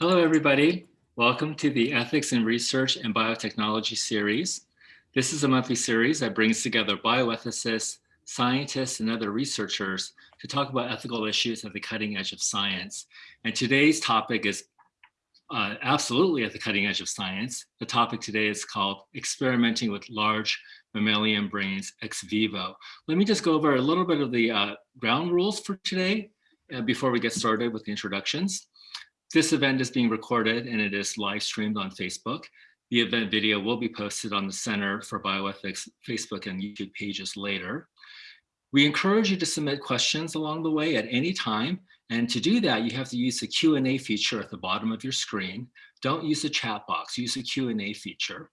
Hello, everybody. Welcome to the Ethics in Research and Biotechnology series. This is a monthly series that brings together bioethicists, scientists, and other researchers to talk about ethical issues at the cutting edge of science. And today's topic is uh, absolutely at the cutting edge of science. The topic today is called Experimenting with Large Mammalian Brains Ex Vivo. Let me just go over a little bit of the uh, ground rules for today uh, before we get started with the introductions. This event is being recorded and it is live streamed on Facebook. The event video will be posted on the Center for Bioethics Facebook and YouTube pages later. We encourage you to submit questions along the way at any time. And to do that, you have to use the Q&A feature at the bottom of your screen. Don't use the chat box, use the Q&A feature.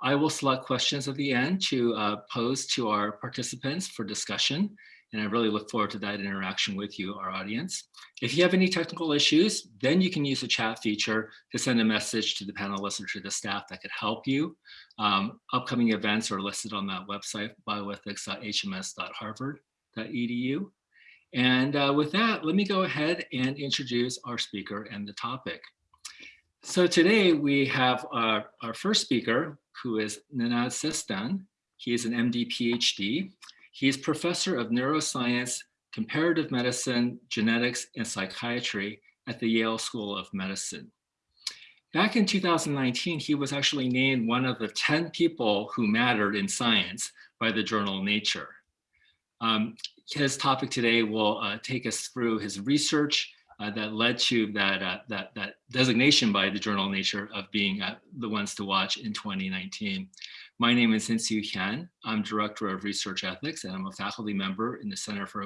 I will select questions at the end to uh, pose to our participants for discussion. And I really look forward to that interaction with you, our audience. If you have any technical issues, then you can use the chat feature to send a message to the panelists or to the staff that could help you. Um, upcoming events are listed on that website, bioethics.hms.harvard.edu. And uh, with that, let me go ahead and introduce our speaker and the topic. So today we have our, our first speaker, who is Nenad Sestan. He is an MD PhD. He is professor of neuroscience, comparative medicine, genetics, and psychiatry at the Yale School of Medicine. Back in 2019, he was actually named one of the 10 people who mattered in science by the journal Nature. Um, his topic today will uh, take us through his research uh, that led to that, uh, that, that designation by the journal Nature of being uh, the ones to watch in 2019. My name is Insoo Hyun. I'm Director of Research Ethics and I'm a faculty member in the Center for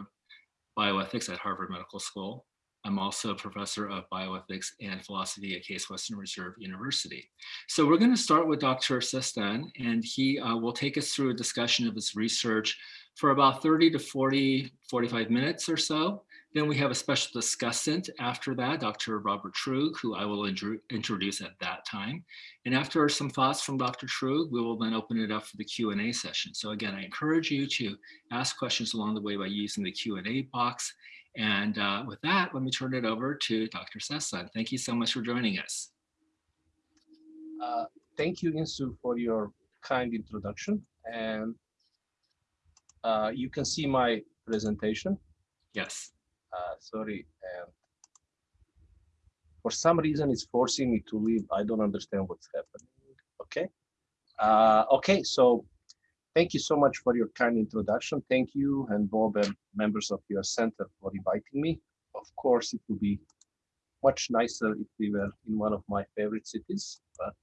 Bioethics at Harvard Medical School. I'm also a professor of bioethics and philosophy at Case Western Reserve University. So we're going to start with Dr. Sestan, and he uh, will take us through a discussion of his research for about 30 to 40, 45 minutes or so. Then we have a special discussant after that, Dr. Robert Truog, who I will introduce at that time. And after some thoughts from Dr. Truog, we will then open it up for the Q&A session. So again, I encourage you to ask questions along the way by using the Q&A box. And uh, with that, let me turn it over to Dr. Sestan. Thank you so much for joining us. Uh, thank you, Insoo, for your kind introduction. And uh, you can see my presentation. Yes uh, sorry, and for some reason it's forcing me to leave. I don't understand what's happening. Okay. Uh, okay, so thank you so much for your kind introduction. Thank you and Bob and members of your center for inviting me. Of course, it would be much nicer if we were in one of my favorite cities, but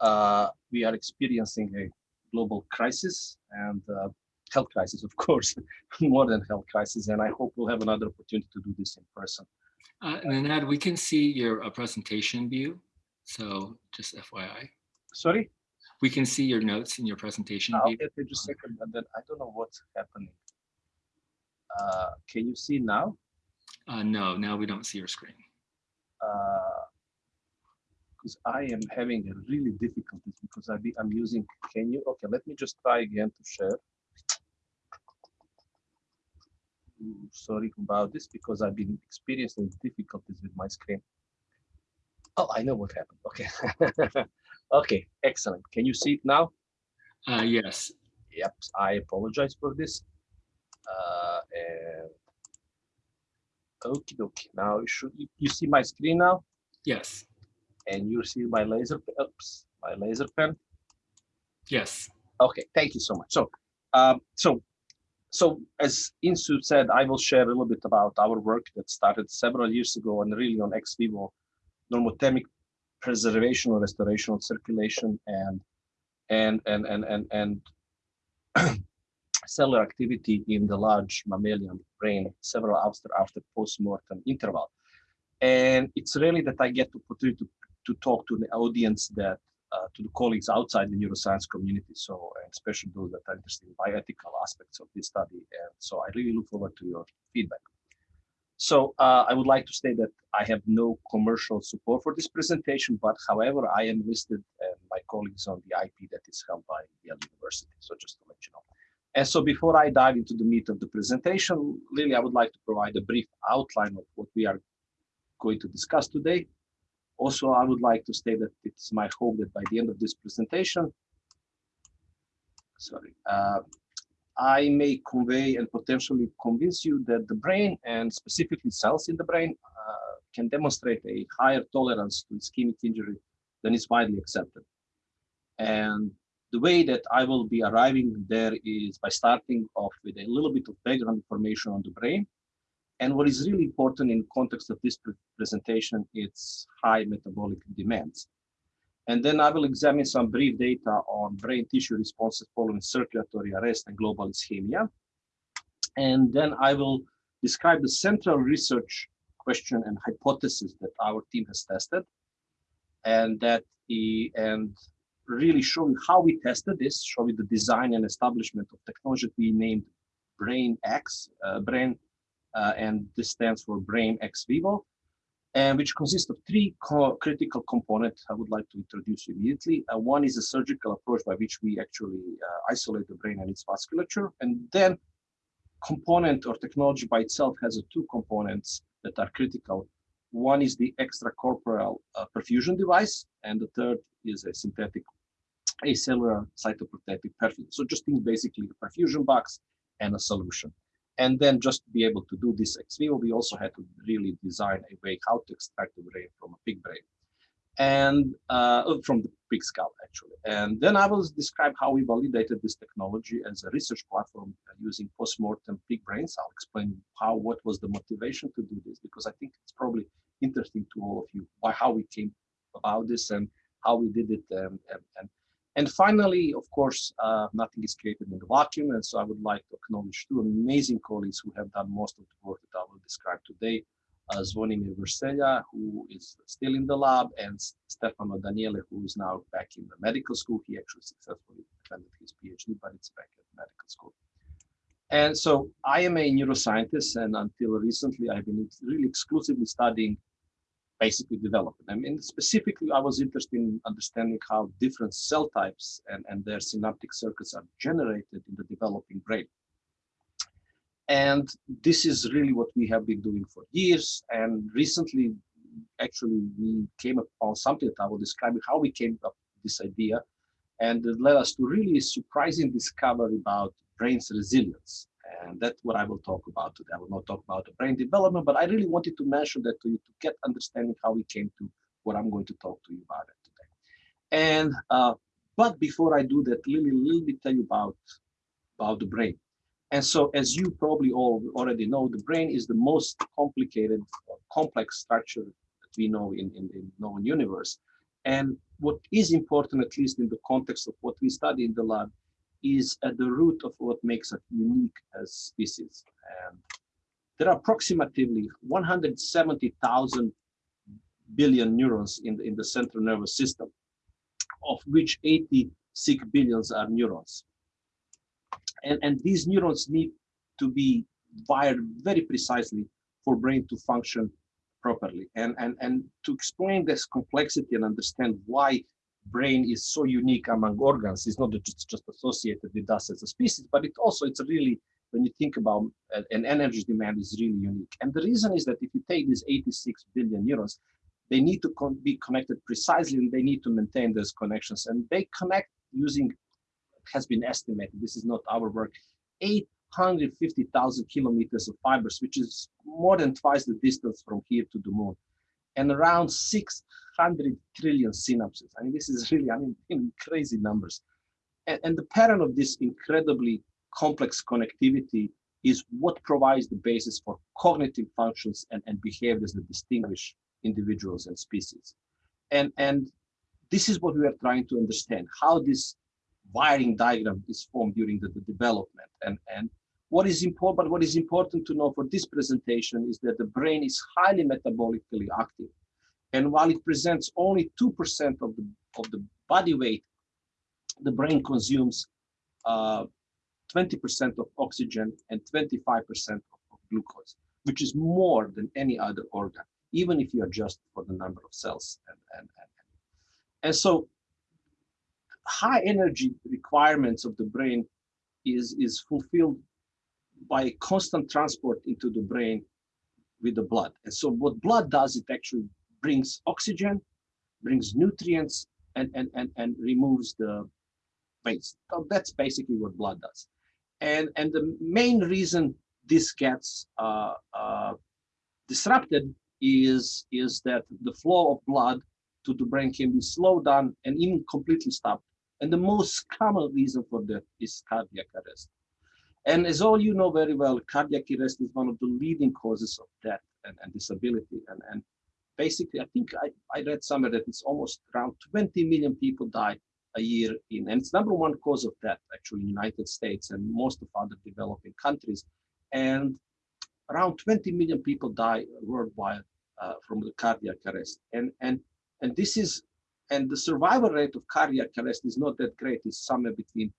uh, we are experiencing a global crisis and uh, health crisis, of course, more than health crisis. And I hope we'll have another opportunity to do this in person. Uh, and then we can see your uh, presentation view. So just FYI. Sorry? We can see your notes in your presentation uh, view. Okay, just a second. And then I don't know what's happening. Uh, can you see now? Uh, no, now we don't see your screen. because uh, I am having a really difficulties because I be, I'm using, can you, okay, let me just try again to share. Sorry about this because I've been experiencing difficulties with my screen. Oh, I know what happened. Okay. okay, excellent. Can you see it now? Uh, yes. Yep, I apologize for this. Uh, and okay, okay. Now you should you, you see my screen now? Yes. And you see my laser oops, my laser pen? Yes. Okay, thank you so much. So um, so so as Insoo said, I will share a little bit about our work that started several years ago and really on ex vivo normothermic preservation or restoration of circulation and and and and and and cellular activity in the large mammalian brain several after after post-mortem interval. And it's really that I get the opportunity to, to talk to the audience that to the colleagues outside the neuroscience community, so especially those that are interested in bioethical aspects of this study. And so I really look forward to your feedback. So uh, I would like to say that I have no commercial support for this presentation, but however, I am listed and my colleagues on the IP that is held by Yale University. So just to let you know. And so before I dive into the meat of the presentation, Lily, I would like to provide a brief outline of what we are going to discuss today. Also, I would like to state that it's my hope that by the end of this presentation, sorry, uh, I may convey and potentially convince you that the brain and specifically cells in the brain uh, can demonstrate a higher tolerance to ischemic injury than is widely accepted. And the way that I will be arriving there is by starting off with a little bit of background information on the brain. And what is really important in context of this pre presentation, it's high metabolic demands. And then I will examine some brief data on brain tissue responses following circulatory arrest and global ischemia. And then I will describe the central research question and hypothesis that our team has tested. And that he, and really showing how we tested this, showing the design and establishment of technology we named BrainEx, uh, Brain, uh, and this stands for Brain Ex Vivo and which consists of three co critical components I would like to introduce immediately. Uh, one is a surgical approach by which we actually uh, isolate the brain and its vasculature. And then component or technology by itself has two components that are critical. One is the extracorporeal uh, perfusion device, and the third is a synthetic acellular cytoprotective perfusion. So just think basically a perfusion box and a solution. And then just to be able to do this ex vivo, we also had to really design a way how to extract the brain from a pig brain and uh, oh, from the pig skull actually. And then I will describe how we validated this technology as a research platform using post-mortem pig brains. I'll explain how, what was the motivation to do this, because I think it's probably interesting to all of you why, how we came about this and how we did it and, and, and and finally, of course, uh, nothing is created in the vacuum. And so I would like to acknowledge two amazing colleagues who have done most of the work that I will describe today. Uh, Zvonimir Vrselja, who is still in the lab, and Stefano Daniele, who is now back in the medical school. He actually successfully defended his PhD, but it's back at medical school. And so I am a neuroscientist, and until recently, I've been really exclusively studying basically development. them. And specifically, I was interested in understanding how different cell types and, and their synaptic circuits are generated in the developing brain. And this is really what we have been doing for years. And recently, actually, we came upon something that I will describe how we came up with this idea. And it led us to really surprising discovery about brain's resilience. And that's what I will talk about today. I will not talk about the brain development, but I really wanted to mention that to you to get understanding how we came to what I'm going to talk to you about it today. And uh, but before I do that, let me, let me tell you about, about the brain. And so as you probably all already know, the brain is the most complicated, complex structure that we know in, in the known universe. And what is important, at least in the context of what we study in the lab, is at the root of what makes us unique as species. There are approximately 170,000 billion neurons in the, in the central nervous system, of which 86 billions are neurons. And, and these neurons need to be wired very precisely for brain to function properly. And, and, and to explain this complexity and understand why brain is so unique among organs. It's not just, just associated with us as a species, but it also, it's really, when you think about uh, an energy demand is really unique. And the reason is that if you take these 86 billion neurons, they need to con be connected precisely and they need to maintain those connections. And they connect using, has been estimated, this is not our work, 850,000 kilometers of fibers, which is more than twice the distance from here to the moon. And around 600 trillion synapses. I mean, this is really, I mean, crazy numbers. And, and the pattern of this incredibly complex connectivity is what provides the basis for cognitive functions and, and behaviors that distinguish individuals and species. And, and this is what we are trying to understand, how this wiring diagram is formed during the, the development. And, and what is important, but what is important to know for this presentation is that the brain is highly metabolically active. And while it presents only 2% of the, of the body weight, the brain consumes 20% uh, of oxygen and 25% of, of glucose, which is more than any other organ, even if you adjust for the number of cells. And, and, and, and so high energy requirements of the brain is, is fulfilled by constant transport into the brain with the blood. And so what blood does, it actually brings oxygen, brings nutrients, and, and, and, and removes the waste. So that's basically what blood does. And, and the main reason this gets uh, uh, disrupted is, is that the flow of blood to the brain can be slowed down and even completely stopped. And the most common reason for that is cardiac arrest. And as all you know very well, cardiac arrest is one of the leading causes of death and, and disability. And, and basically, I think I, I read somewhere that it's almost around 20 million people die a year in, and it's number one cause of death actually in the United States and most of other developing countries. And around 20 million people die worldwide uh, from the cardiac arrest. And, and, and this is, and the survival rate of cardiac arrest is not that great. It's somewhere between,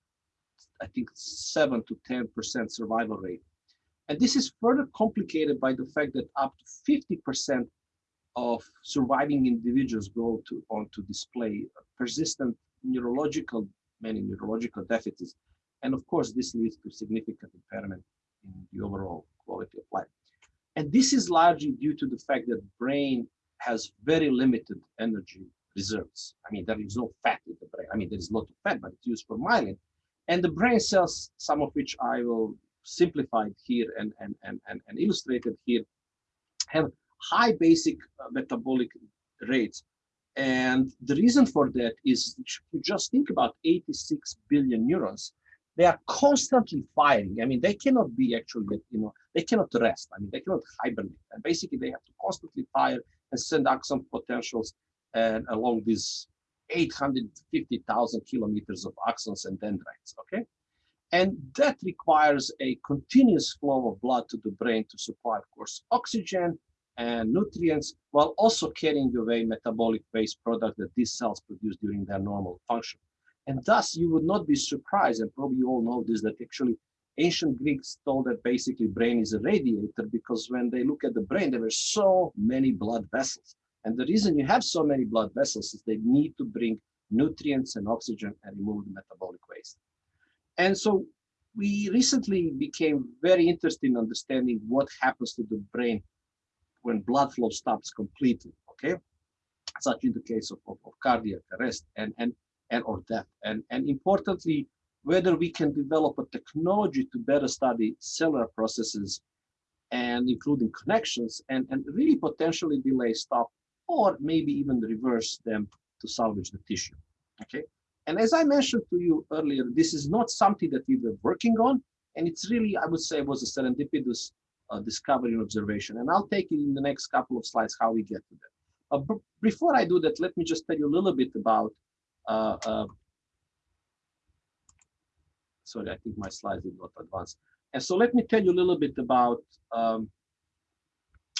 I think, seven to 10% survival rate. And this is further complicated by the fact that up to 50% of surviving individuals go to on to display persistent neurological, many neurological deficits. And of course, this leads to significant impairment in the overall quality of life. And this is largely due to the fact that brain has very limited energy reserves. I mean, there is no fat in the brain. I mean, there is a lot of fat, but it's used for myelin. And the brain cells, some of which I will simplify here and, and, and, and, and illustrate it here, have high basic uh, metabolic rates. And the reason for that is you just think about 86 billion neurons. They are constantly firing. I mean, they cannot be actually, you know, they cannot rest. I mean, they cannot hibernate. And basically, they have to constantly fire and send axon potentials and along these 850,000 kilometers of axons and dendrites. Okay. And that requires a continuous flow of blood to the brain to supply, of course, oxygen and nutrients, while also carrying away metabolic waste product that these cells produce during their normal function. And thus, you would not be surprised, and probably you all know this, that actually ancient Greeks told that basically brain is a radiator because when they look at the brain, there were so many blood vessels. And the reason you have so many blood vessels is they need to bring nutrients and oxygen and remove the metabolic waste. And so we recently became very interested in understanding what happens to the brain when blood flow stops completely, okay? Such in the case of, of, of cardiac arrest and, and, and or death. And, and importantly, whether we can develop a technology to better study cellular processes and including connections and, and really potentially delay stop or maybe even reverse them to salvage the tissue, okay? And as I mentioned to you earlier, this is not something that we were working on, and it's really, I would say, was a serendipitous uh, discovery and observation. And I'll take you in the next couple of slides how we get to that. Uh, before I do that, let me just tell you a little bit about, uh, uh, sorry, I think my slides did not advance. And so let me tell you a little bit about um,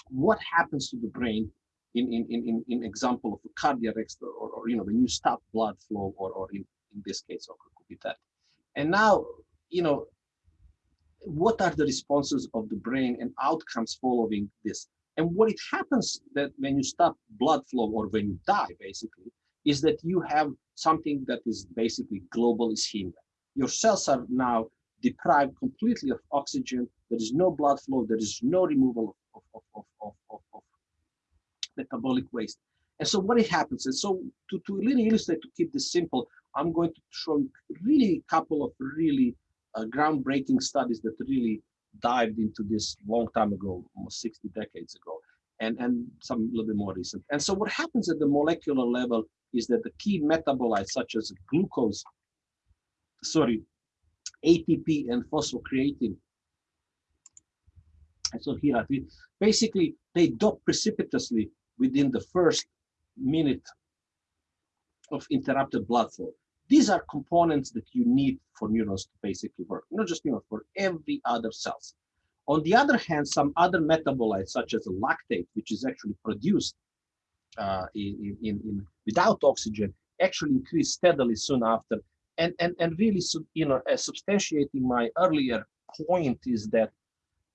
what happens to the brain in, in, in, in example of a cardiac arrest or, or, you know, when you stop blood flow or, or in, in this case, or could be that. And now, you know, what are the responses of the brain and outcomes following this? And what it happens that when you stop blood flow or when you die, basically, is that you have something that is basically global ischemia. Your cells are now deprived completely of oxygen. There is no blood flow. There is no removal of, of, of, of metabolic waste. And so what it happens, and so to, to really illustrate, to keep this simple, I'm going to show you really a couple of really uh, groundbreaking studies that really dived into this long time ago, almost 60 decades ago, and, and some a little bit more recent. And so what happens at the molecular level is that the key metabolites such as glucose, sorry, ATP and phosphocreatine, and so here, basically, they drop precipitously within the first minute of interrupted blood flow. These are components that you need for neurons to basically work, not just neurons, for every other cells. On the other hand, some other metabolites, such as lactate, which is actually produced uh, in, in, in, without oxygen, actually increase steadily soon after. And, and, and really, you know, uh, substantiating my earlier point is that,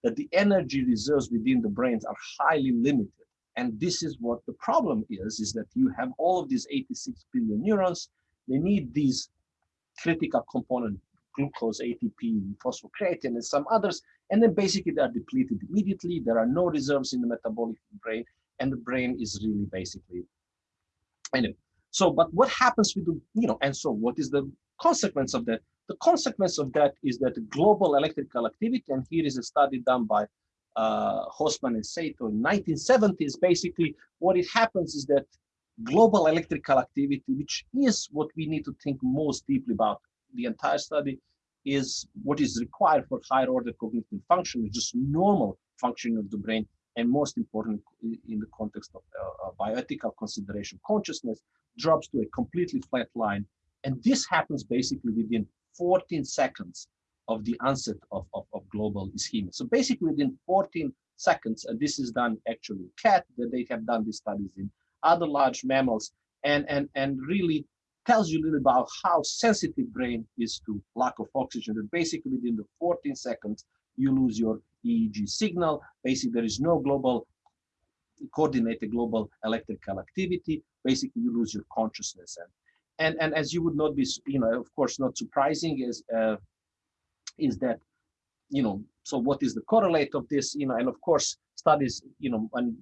that the energy reserves within the brains are highly limited. And this is what the problem is, is that you have all of these 86 billion neurons, they need these critical component glucose, ATP, phosphocreatine, and some others. And then basically they are depleted immediately. There are no reserves in the metabolic brain, and the brain is really basically anyway. So, but what happens with the, you know, and so what is the consequence of that? The consequence of that is that global electrical activity, and here is a study done by uh, Hossmann and Saito in 1970s, basically what it happens is that global electrical activity, which is what we need to think most deeply about the entire study, is what is required for higher order cognitive function, just normal functioning of the brain, and most important in the context of uh, bioethical consideration, consciousness drops to a completely flat line. And this happens basically within 14 seconds of the onset of, of, of global ischemia. So basically within 14 seconds, and this is done actually in cat, that they have done these studies in other large mammals, and, and, and really tells you a little about how sensitive brain is to lack of oxygen. That basically within the 14 seconds, you lose your EEG signal. Basically, there is no global coordinated global electrical activity. Basically, you lose your consciousness. And, and, and as you would not be, you know, of course, not surprising is, uh, is that, you know, so what is the correlate of this, you know, and of course, studies, you know, and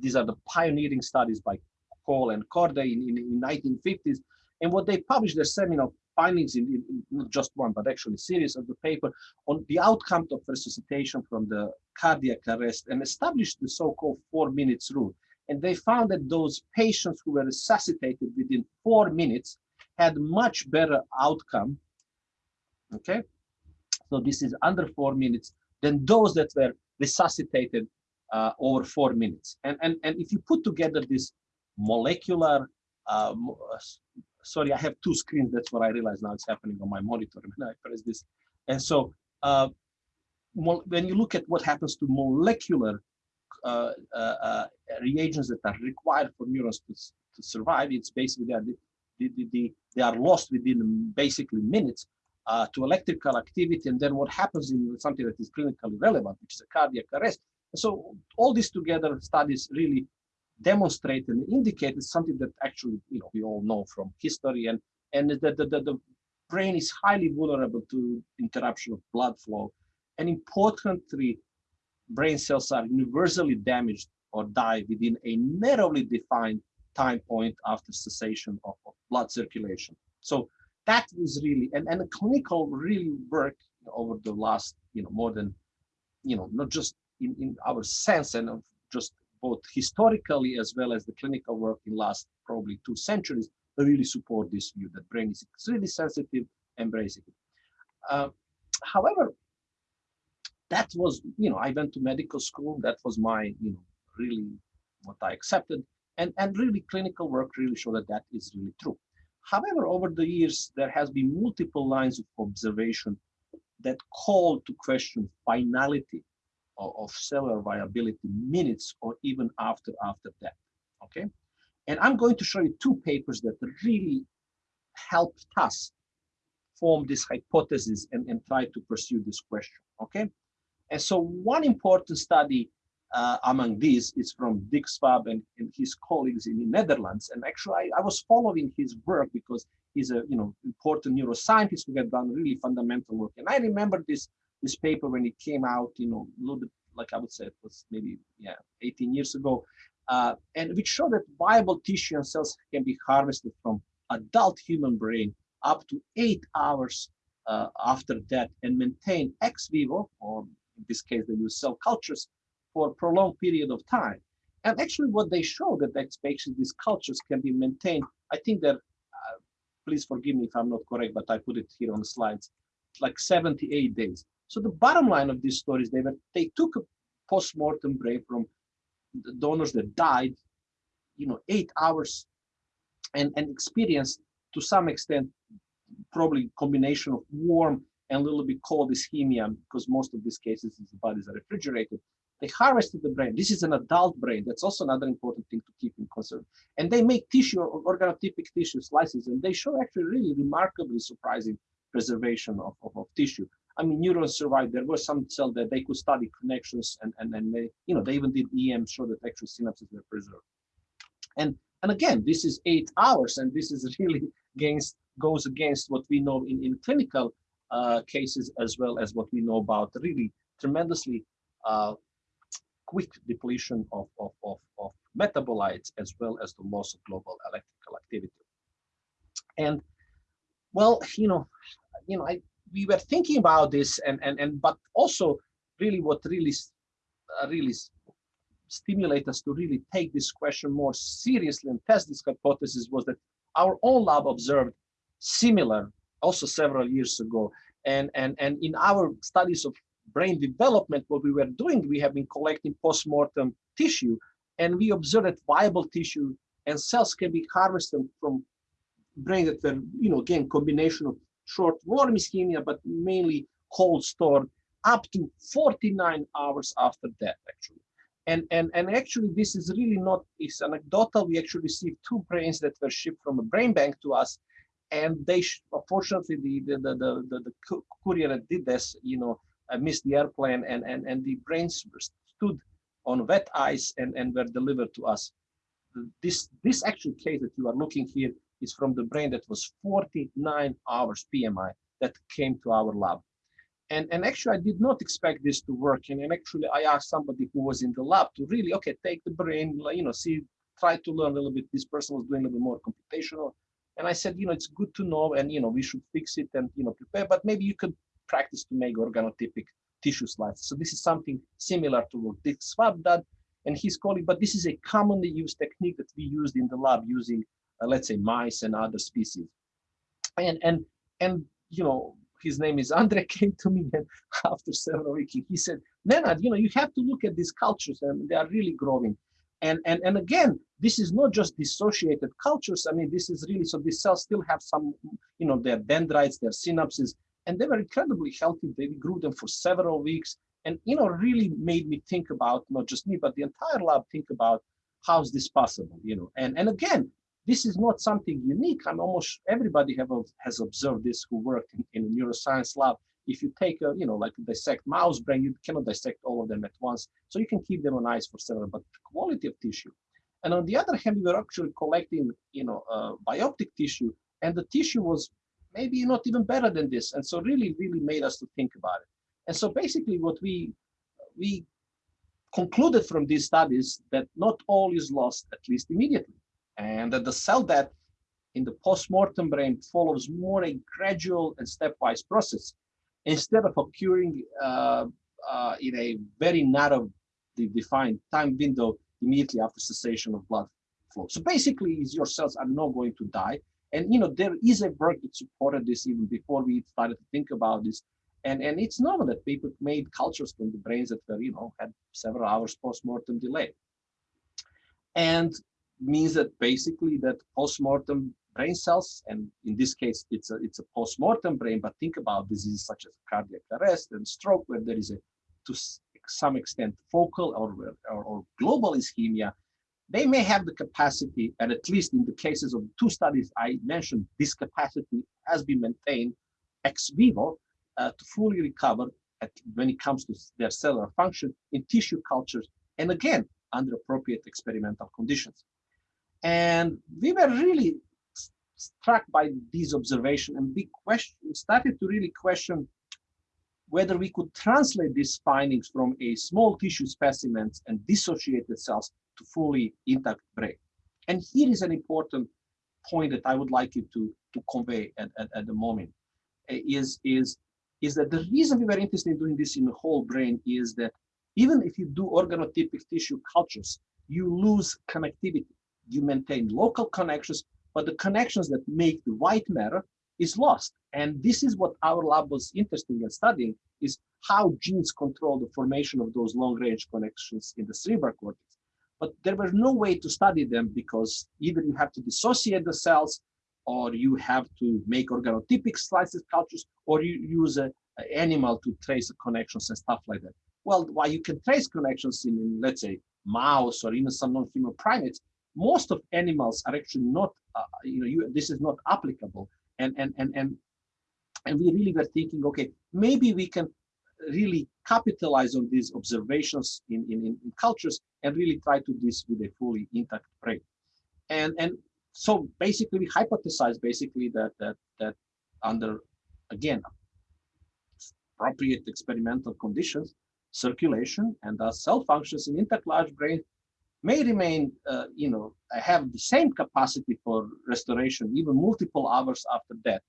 these are the pioneering studies by Cole and Corday in, in, in 1950s. And what they published, their seminal findings in, in, not just one, but actually series of the paper on the outcome of resuscitation from the cardiac arrest and established the so-called four minutes rule. And they found that those patients who were resuscitated within four minutes had much better outcome. Okay, so this is under four minutes than those that were resuscitated uh, over four minutes. And, and, and if you put together this molecular uh, sorry, I have two screens. That's what I realize now it's happening on my monitor when I press this. And so uh, when you look at what happens to molecular uh, uh, uh, reagents that are required for neurons to, to survive, it's basically they are, the, the, the, they are lost within basically minutes uh, to electrical activity. And then what happens in something that is clinically relevant, which is a cardiac arrest. So all these together studies really demonstrate and indicate something that actually you know we all know from history and and that the, the, the brain is highly vulnerable to interruption of blood flow and importantly brain cells are universally damaged or die within a narrowly defined time point after cessation of, of blood circulation so that is really and, and the clinical really work over the last you know more than you know not just in, in our sense and of just both historically as well as the clinical work in last probably two centuries really support this view that brain is extremely sensitive and basically. Uh, however, that was, you know, I went to medical school. That was my, you know, really what I accepted. And, and really clinical work really showed that that is really true. However, over the years, there has been multiple lines of observation that call to question finality of cellular viability minutes or even after after death okay? And i'm going to show you two papers that really helped us form this hypothesis and, and try to pursue this question okay? And so one important study uh, among these is from Dick Swaab and, and his colleagues in the Netherlands. And actually, I, I, was following his work because he's a you know important neuroscientist who had done really fundamental work. And I remember this this paper when it came out, you know, a little bit like I would say it was maybe yeah 18 years ago, uh, and which showed that viable tissue and cells can be harvested from adult human brain up to eight hours uh, after death and maintain ex vivo, or in this case they use cell cultures, for a prolonged period of time. And actually what they show that these cultures can be maintained, I think that, uh, please forgive me if I'm not correct, but I put it here on the slides, like 78 days. So the bottom line of these stories, they were they took a post-mortem brain from the donors that died, you know, eight hours and, and experienced to some extent probably combination of warm and a little bit cold ischemia because most of these cases the bodies are refrigerated. They harvested the brain. This is an adult brain. That's also another important thing to keep in concern. And they make tissue, organotypic tissue slices, and they show actually really remarkably surprising preservation of, of, of tissue. I mean, neurons survived. There was some cell that they could study connections and, and, and they, you know, they even did EM show that actual synapses were preserved. And, and again, this is eight hours and this is really against, goes against what we know in, in clinical uh, cases as well as what we know about really tremendously uh, quick depletion of, of, of, of, metabolites as well as the loss of global electrical activity. And well, you know, you know, I, we were thinking about this and, and, and but also really what really, uh, really stimulate us to really take this question more seriously and test this hypothesis was that our own lab observed similar also several years ago. And, and, and in our studies of brain development, what we were doing, we have been collecting post-mortem tissue and we observed that viable tissue and cells can be harvested from brain that were, you know, again, combination of short warm ischemia, but mainly cold stored up to 49 hours after death, actually. And, and, and actually, this is really not, it's anecdotal. We actually received two brains that were shipped from a brain bank to us. And they, unfortunately, the, the, the, the, the courier that did this, you know, Uh, missed the airplane and, and, and the brains stood on wet ice and, and were delivered to us. This, this actual case that you are looking here is from the brain that was 49 hours PMI that came to our lab. And, and actually, I did not expect this to work. And, and actually, I asked somebody who was in the lab to really, okay, take the brain, you know, see, try to learn a little bit. This person was doing a little bit more computational. And I said, you know, it's good to know, and, you know, we should fix it and, you know, prepare, but maybe you could practice to make organotypic tissue slides. So this is something similar to what Dick Swaab did and his colleague, but this is a commonly used technique that we used in the lab using, uh, let's say, mice and other species. And, and, and, you know, his name is Andre, came to me and after several weeks, he said, Nenad, you know, you have to look at these cultures and they are really growing. And, and, and again, this is not just dissociated cultures. I mean, this is really, so these cells still have some, you know, their dendrites, their synapses, and they were incredibly healthy. They grew them for several weeks and, you know, really made me think about, not just me, but the entire lab think about how's this possible, you know, and, and again, this is not something unique. I'm almost everybody have has observed this who worked in, in a neuroscience lab. If you take a, you know, like dissect mouse brain, you cannot dissect all of them at once. So you can keep them on ice for several, but quality of tissue. And on the other hand, we were actually collecting, you know, uh, bioptic tissue, and the tissue was maybe not even better than this. And so really, really made us to think about it. And so basically what we, we concluded from these studies that not all is lost, at least immediately and that the cell death in the post-mortem brain follows more a gradual and stepwise process instead of occurring uh, uh, in a very narrow defined time window immediately after cessation of blood flow. So basically, your cells are not going to die. And you know there is a work that supported this even before we started to think about this. And, and it's normal that people made cultures from the brains that were, you know, had several hours post-mortem delay. And means that basically that post-mortem brain cells, and in this case, it's a, it's a post-mortem brain, but think about diseases such as cardiac arrest and stroke, where there is a, to some extent, focal or, or, or global ischemia, they may have the capacity, and at least in the cases of two studies I mentioned, this capacity has been maintained ex vivo uh, to fully recover at, when it comes to their cellular function in tissue cultures, and again, under appropriate experimental conditions. And we were really struck by these observations and we question, started to really question whether we could translate these findings from a small tissue specimens and dissociated cells to fully intact brain. And here is an important point that I would like you to, to convey at, at, at the moment eh, is, is, is that the reason we were interested in doing this in the whole brain is that even if you do organotypic tissue cultures, you lose connectivity you maintain local connections, but the connections that make the white matter is lost. And this is what our lab was interested in studying, is how genes control the formation of those long-range connections in the cerebral cortex. But there was no way to study them because either you have to dissociate the cells, or you have to make organotypic slices cultures, or you use an animal to trace connections and stuff like that. Well, while you can trace connections in, in let's say, mouse or even some non-human primates, most of animals are actually not, uh, you know, you, this is not applicable. And, and, and, and, and we really were thinking, okay, maybe we can really capitalize on these observations in, in, in cultures and really try to do this with a fully intact brain. And, and so basically we hypothesize basically that, that, that under, again, appropriate experimental conditions, circulation and the cell functions in intact large brain may remain, uh, you know, have the same capacity for restoration, even multiple hours after death,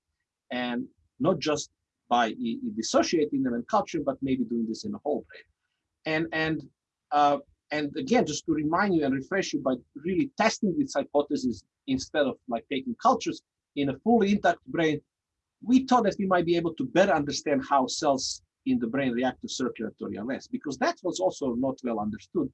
and not just by dissociating them in culture, but maybe doing this in a whole brain. And and uh, and again, just to remind you and refresh you by really testing this hypothesis instead of like taking cultures in a fully intact brain, we thought that we might be able to better understand how cells in the brain react to circulatory arrest, because that was also not well understood.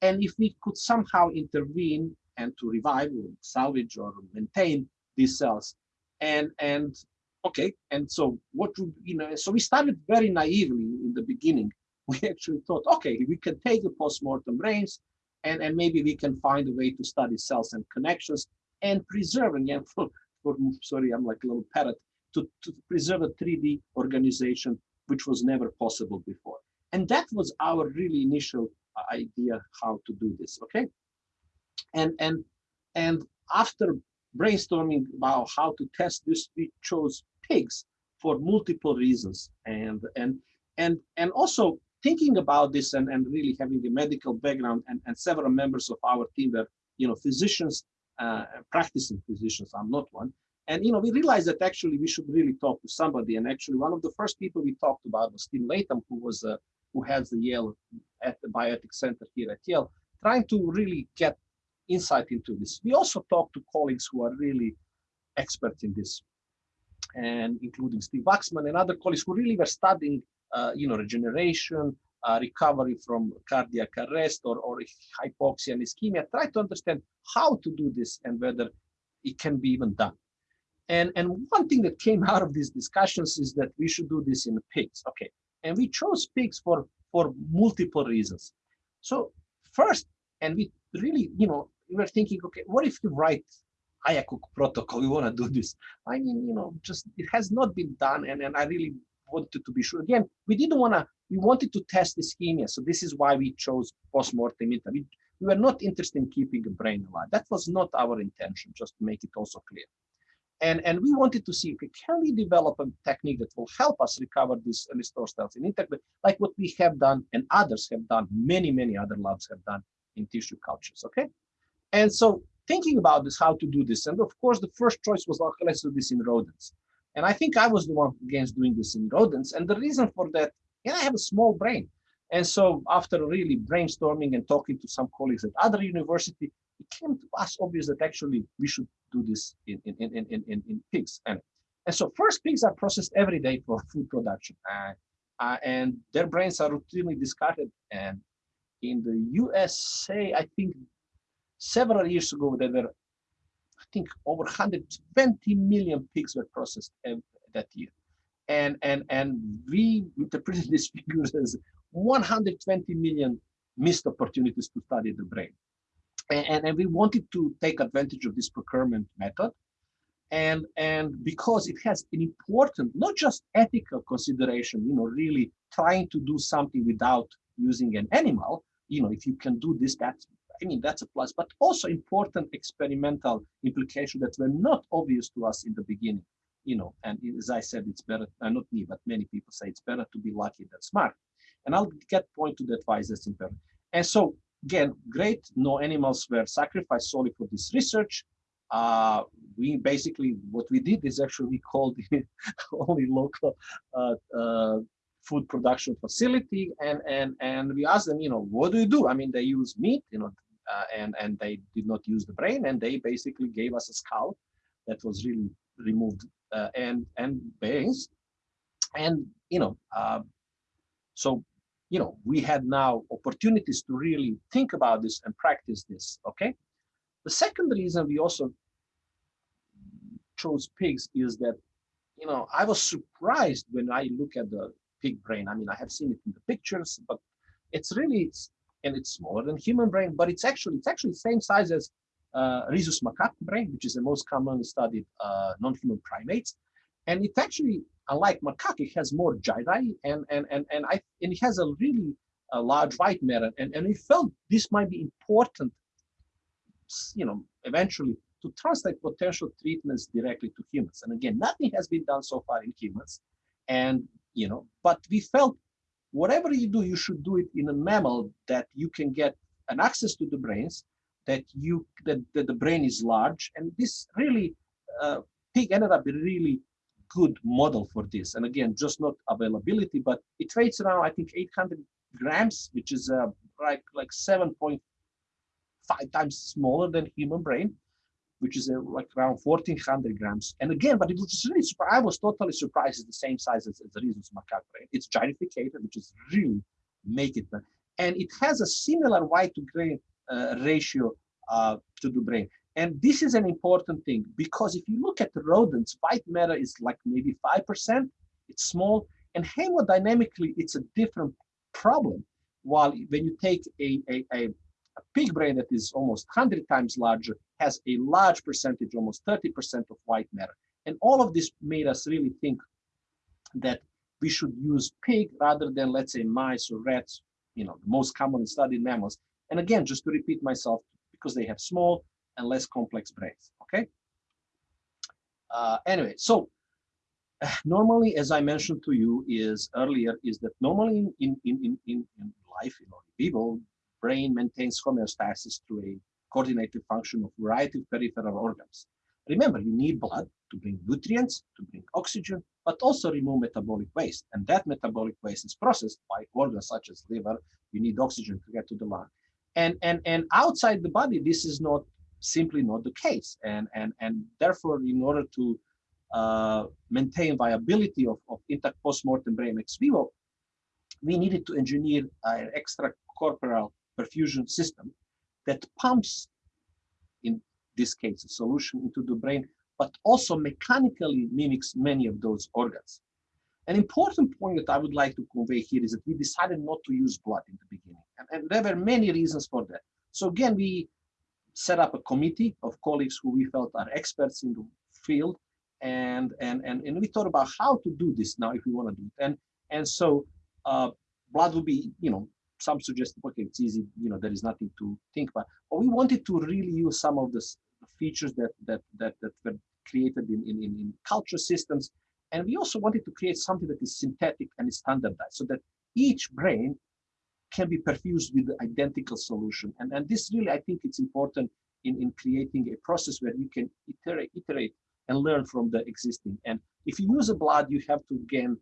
And if we could somehow intervene and to revive or salvage or maintain these cells, and and okay, and so what would you know? So we started very naively in the beginning. We actually thought, okay, we can take the postmortem brains, and and maybe we can find a way to study cells and connections and preserve again for, for sorry, I'm like a little parrot to, to preserve a 3D organization which was never possible before. And that was our really initial uh, idea how to do this, okay? And, and, and after brainstorming about how to test this, we chose pigs for multiple reasons. And, and, and, and also thinking about this and, and really having a medical background and, and several members of our team were, you know, physicians, uh, practicing physicians, I'm not one, and you know, we realized that actually we should really talk to somebody. And actually, one of the first people we talked about was Tim Latham, who was uh, who has the Yale at the Bioethics Center here at Yale, trying to really get insight into this. We also talked to colleagues who are really experts in this, and including Steve Waxman and other colleagues who really were studying, uh, you know, regeneration, uh, recovery from cardiac arrest or, or hypoxia and ischemia, try to understand how to do this and whether it can be even done. And, and one thing that came out of these discussions is that we should do this in pigs. Okay. And we chose pigs for, for multiple reasons. So first, and we really, you know, we were thinking, okay, what if you write IACUC protocol? We want to do this. I mean, you know, just it has not been done. And, and I really wanted to be sure. Again, we didn't want to, we wanted to test ischemia. So this is why we chose post-mortem we, we were not interested in keeping a brain alive. That was not our intention, just to make it also clear. And, and we wanted to see, okay, can we develop a technique that will help us recover these uh, restore cells in intact, like what we have done and others have done, many, many other labs have done in tissue cultures, okay? And so thinking about this, how to do this, and of course, the first choice was, okay, let's do this in rodents. And I think I was the one against doing this in rodents. And the reason for that, yeah, I have a small brain. And so after really brainstorming and talking to some colleagues at other university, it came to us obvious that actually we should do this in, in, in, in, in, in pigs. And, and so first pigs are processed every day for food production. Uh, uh, and their brains are routinely discarded. And in the USA, I think several years ago, there were, I think, over 120 million pigs were processed that year. And, and, and we interpreted these figures as 120 million missed opportunities to study the brain and, and we wanted to take advantage of this procurement method and and because it has an important not just ethical consideration you know really trying to do something without using an animal you know if you can do this that's i mean that's a plus but also important experimental implication that were not obvious to us in the beginning you know and as i said it's better uh, not me but many people say it's better to be lucky than smart and i'll get point to that why that's important and so again, great. No animals were sacrificed solely for this research. Uh, we basically, what we did is actually called the only local uh, uh, food production facility and, and, and we asked them, you know, what do you do? I mean, they use meat, you know, uh, and, and they did not use the brain and they basically gave us a skull that was really removed uh, and, and brains. And, you know, uh, so you know, we had now opportunities to really think about this and practice this, okay? The second reason we also chose pigs is that, you know, I was surprised when I look at the pig brain. I mean, I have seen it in the pictures, but it's really, it's, and it's smaller than human brain, but it's actually, it's actually the same size as uh, rhesus macaque brain, which is the most commonly studied uh, non-human primates. And it actually unlike macaque, it has more gyri and and and and I and it has a really a large white matter. And and we felt this might be important, you know, eventually to translate potential treatments directly to humans. And again, nothing has been done so far in humans. And you know, but we felt whatever you do, you should do it in a mammal that you can get an access to the brains, that you that, that the brain is large, and this really uh, pig ended up a really good model for this. And again, just not availability, but it weighs around I think 800 grams, which is uh, like like 7.5 times smaller than human brain which is uh, like around 1400 grams. And again, but it was really. I was totally surprised it's the same size as, as the rhesus macaque brain. It's gyrificated, which is really make it. And it has a similar white to gray uh, ratio uh, to the brain. And this is an important thing because if you look at the rodents, white matter is like maybe 5%, it's small. And hemodynamically, it's a different problem. While when you take a, a, a a pig brain that is almost 100 times larger has a large percentage, almost 30% of white matter. And all of this made us really think that we should use pig rather than, let's say, mice or rats, you know, the most commonly studied mammals. And again, just to repeat myself, because they have small and less complex brains, okay? Uh, anyway, so normally, as I mentioned to you is earlier, is that normally in, in, in, in, in life, you know, people, brain maintains homeostasis through a coordinated function of variety of peripheral organs. Remember, you need blood to bring nutrients, to bring oxygen, but also remove metabolic waste. And that metabolic waste is processed by organs such as liver. You need oxygen to get to the lung. And, and, and outside the body, this is not simply not the case. And, and, and therefore, in order to uh, maintain viability of, of intact post-mortem brain ex vivo, we needed to engineer an extracorporeal perfusion system that pumps, in this case, a solution into the brain, but also mechanically mimics many of those organs. An important point that I would like to convey here is that we decided not to use blood in the beginning. And, and there were many reasons for that. So again, we set up a committee of colleagues who we felt are experts in the field. And, and, and, and we thought about how to do this now if we want to do it. And, and so uh, blood would be, you know, some suggest, okay, it's easy, you know, there is nothing to think about. But we wanted to really use some of the features that that that, that were created in, in, in culture systems. And we also wanted to create something that is synthetic and is standardized so that each brain can be perfused with the identical solution. And, and this really, I think it's important in, in creating a process where you can iterate, iterate and learn from the existing. And if you use a blood, you have to again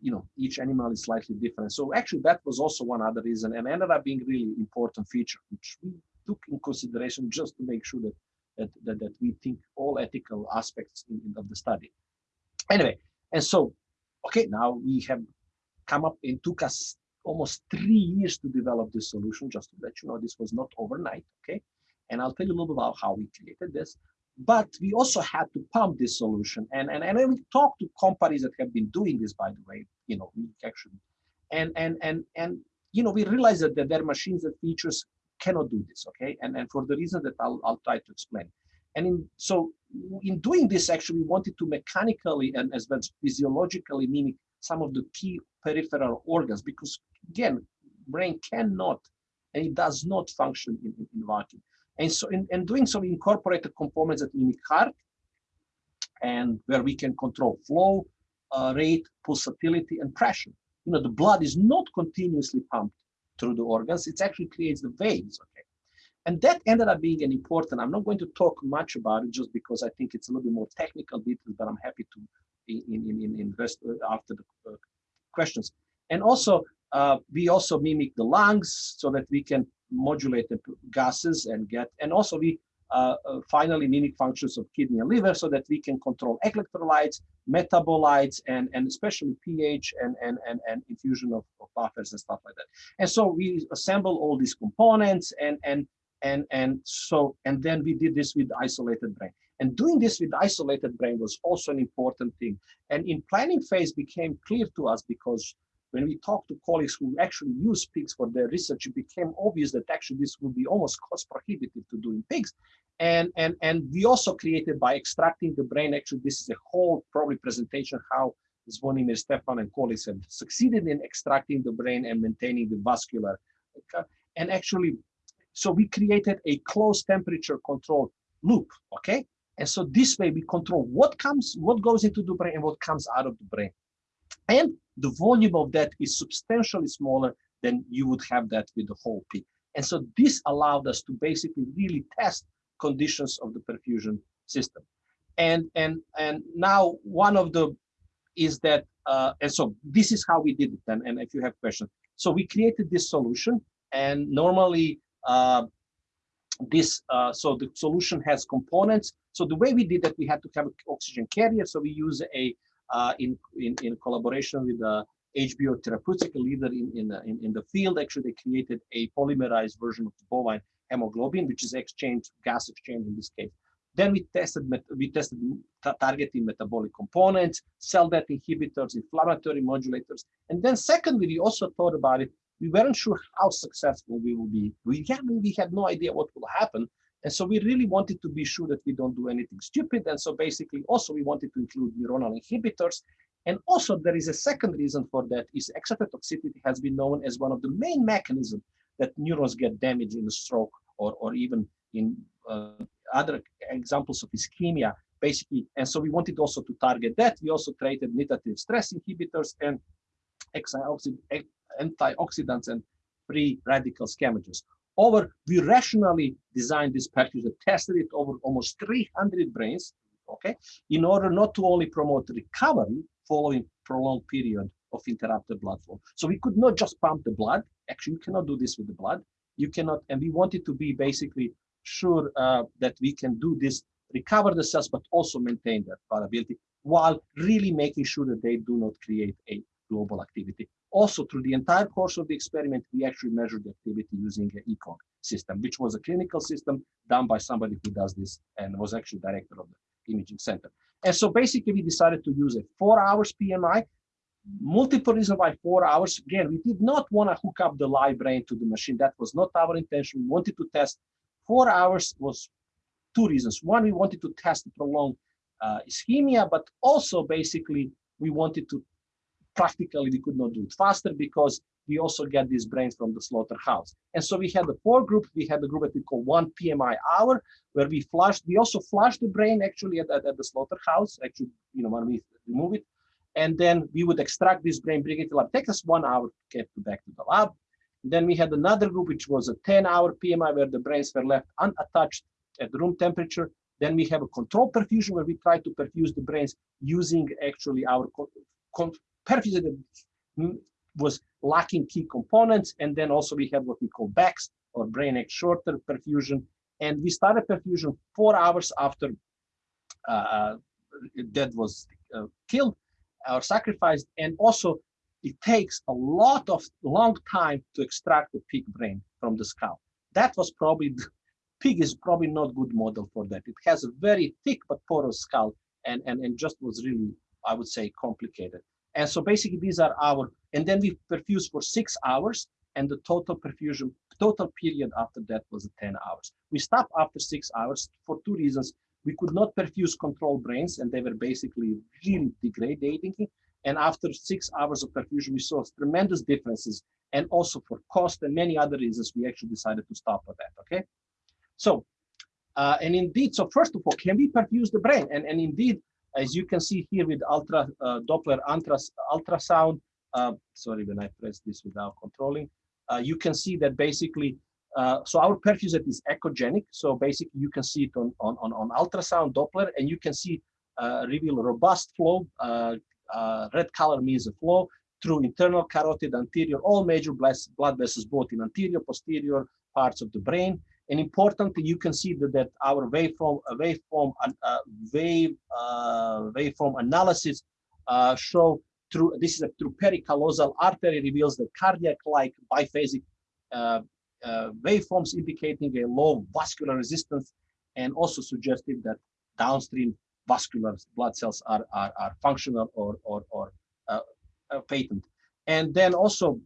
you know, each animal is slightly different. So actually that was also one other reason and ended up being really important feature, which we took in consideration just to make sure that that, that, that we think all ethical aspects in, in, of the study. Anyway, and so, okay, now we have come up, it took us almost three years to develop this solution, just to let you know, this was not overnight, okay? And I'll tell you a little bit about how we created this but we also had to pump this solution. And, and, and we talked to companies that have been doing this, by the way, you know, actually, and, and, and, and, you know, we realized that, that their machines and features cannot do this, okay? And, and for the reason that I'll, I'll try to explain. And in, so in doing this, actually, we wanted to mechanically and as well as physiologically mimic some of the key peripheral organs, because again, brain cannot and it does not function in, in, in vacuum. And so in, in doing so, we incorporated components that mimic heart and where we can control flow, uh, rate, pulsatility, and pressure. You know, the blood is not continuously pumped through the organs. It actually creates the veins, okay? And that ended up being an important, I'm not going to talk much about it just because I think it's a little bit more technical details, but I'm happy to in, in, in invest uh, after the uh, questions. And also, uh, we also mimic the lungs so that we can modulate the gases and get, and also we uh, uh, finally mimic functions of kidney and liver so that we can control electrolytes, metabolites, and, and especially pH and, and, and, and infusion of, of buffers and stuff like that. And so we assemble all these components and, and, and, and so, and then we did this with isolated brain. And doing this with isolated brain was also an important thing. And in planning phase became clear to us because when we talked to colleagues who actually use pigs for their research, it became obvious that actually this would be almost cost prohibitive to do in pigs. And, and, and we also created by extracting the brain, actually this is a whole probably presentation how Zvonimir Stefan and colleagues have succeeded in extracting the brain and maintaining the vascular. And actually, so we created a closed temperature control loop, okay? And so this way we control what comes, what goes into the brain and what comes out of the brain. And the volume of that is substantially smaller than you would have that with the whole pig. And so this allowed us to basically really test conditions of the perfusion system. And, and, and now one of the is that, uh, and so this is how we did it. And, and if you have questions, so we created this solution and normally uh, this, uh, so the solution has components. So the way we did that, we had to have an oxygen carrier. So we use a, Uh, in, in, in collaboration with the HBO Therapeutic, leader in, in, uh, in, in the field, actually they created a polymerized version of the bovine hemoglobin, which is exchange, gas exchange in this case. Then we tested we tested targeting metabolic components, cell death inhibitors, inflammatory modulators, and then secondly, we also thought about it. We weren't sure how successful we will be. We, yeah, we had no idea what will happen, and so we really wanted to be sure that we don't do anything stupid. And so basically, also we wanted to include neuronal inhibitors. And also there is a second reason for that is excitotoxicity has been known as one of the main mechanisms that neurons get damaged in a stroke or, or even in uh, other examples of ischemia, basically. And so we wanted also to target that. We also created nitative stress inhibitors and antioxidants and free radical scavengers. Over, we rationally designed this package that tested it over almost 300 brains, okay, in order not to only promote recovery following prolonged period of interrupted blood flow. So we could not just pump the blood. Actually, you cannot do this with the blood. You cannot, and we wanted to be basically sure uh, that we can do this, recover the cells, but also maintain that viability while really making sure that they do not create a global activity. Also, through the entire course of the experiment, we actually measured the activity using an ECOG system, which was a clinical system done by somebody who does this and was actually director of the imaging center. And so basically we decided to use a four hours PMI, multiple reasons why four hours. Again, we did not want to hook up the live brain to the machine. That was not our intention. We wanted to test Four hours was two reasons. One, we wanted to test prolonged uh, ischemia, but also basically we wanted to practically we could not do it faster because we also get these brains from the slaughterhouse. And so we had the four groups. We had the group that we call one PMI hour, where we flushed. We also flushed the brain actually at, at, at the slaughterhouse, actually, you know, when we remove it. And then we would extract this brain, bring it to lab. Take us one hour to get back to the lab. Then we had another group, which was a 10-hour PMI, where the brains were left unattached at room temperature. Then we have a control perfusion, where we try to perfuse the brains using actually our perfusion was lacking key components. And then also we had what we call BEx, or BrainEx shorter perfusion. And we started perfusion four hours after uh, uh was uh, killed or sacrificed. And also it takes a lot of long time to extract the pig brain from the skull. That was probably, pig is probably not good model for that. It has a very thick but porous skull and, and, and just was really, I would say, complicated. And so basically these are our, and then we perfuse for six hours and the total perfusion, total period after that was 10 hours. We stopped after six hours for two reasons. We could not perfuse control brains and they were basically really degrading and after six hours of perfusion, we saw tremendous differences. And also for cost and many other reasons, we actually decided to stop at that, okay? So, uh, and indeed, so first of all, can we perfuse the brain? And, and indeed, as you can see here with ultra uh, Doppler ultras, ultrasound, uh, sorry, when I press this without controlling, uh, you can see that basically, uh, so our perfusion is echogenic. So basically you can see it on, on, on on ultrasound Doppler and you can see uh, reveal robust flow, uh, red color means the flow through internal carotid, anterior, all major blood vessels, both in anterior, posterior parts of the brain. And importantly, you can see that, that our waveform, uh, waveform, uh, wave, uh, waveform analysis uh, show through, this is a through pericallosal artery reveals the cardiac-like biphasic uh, uh, waveforms indicating a low vascular resistance and also suggestive that downstream vascular blood cells are, are, are functional or, or, or uh, patent. And then also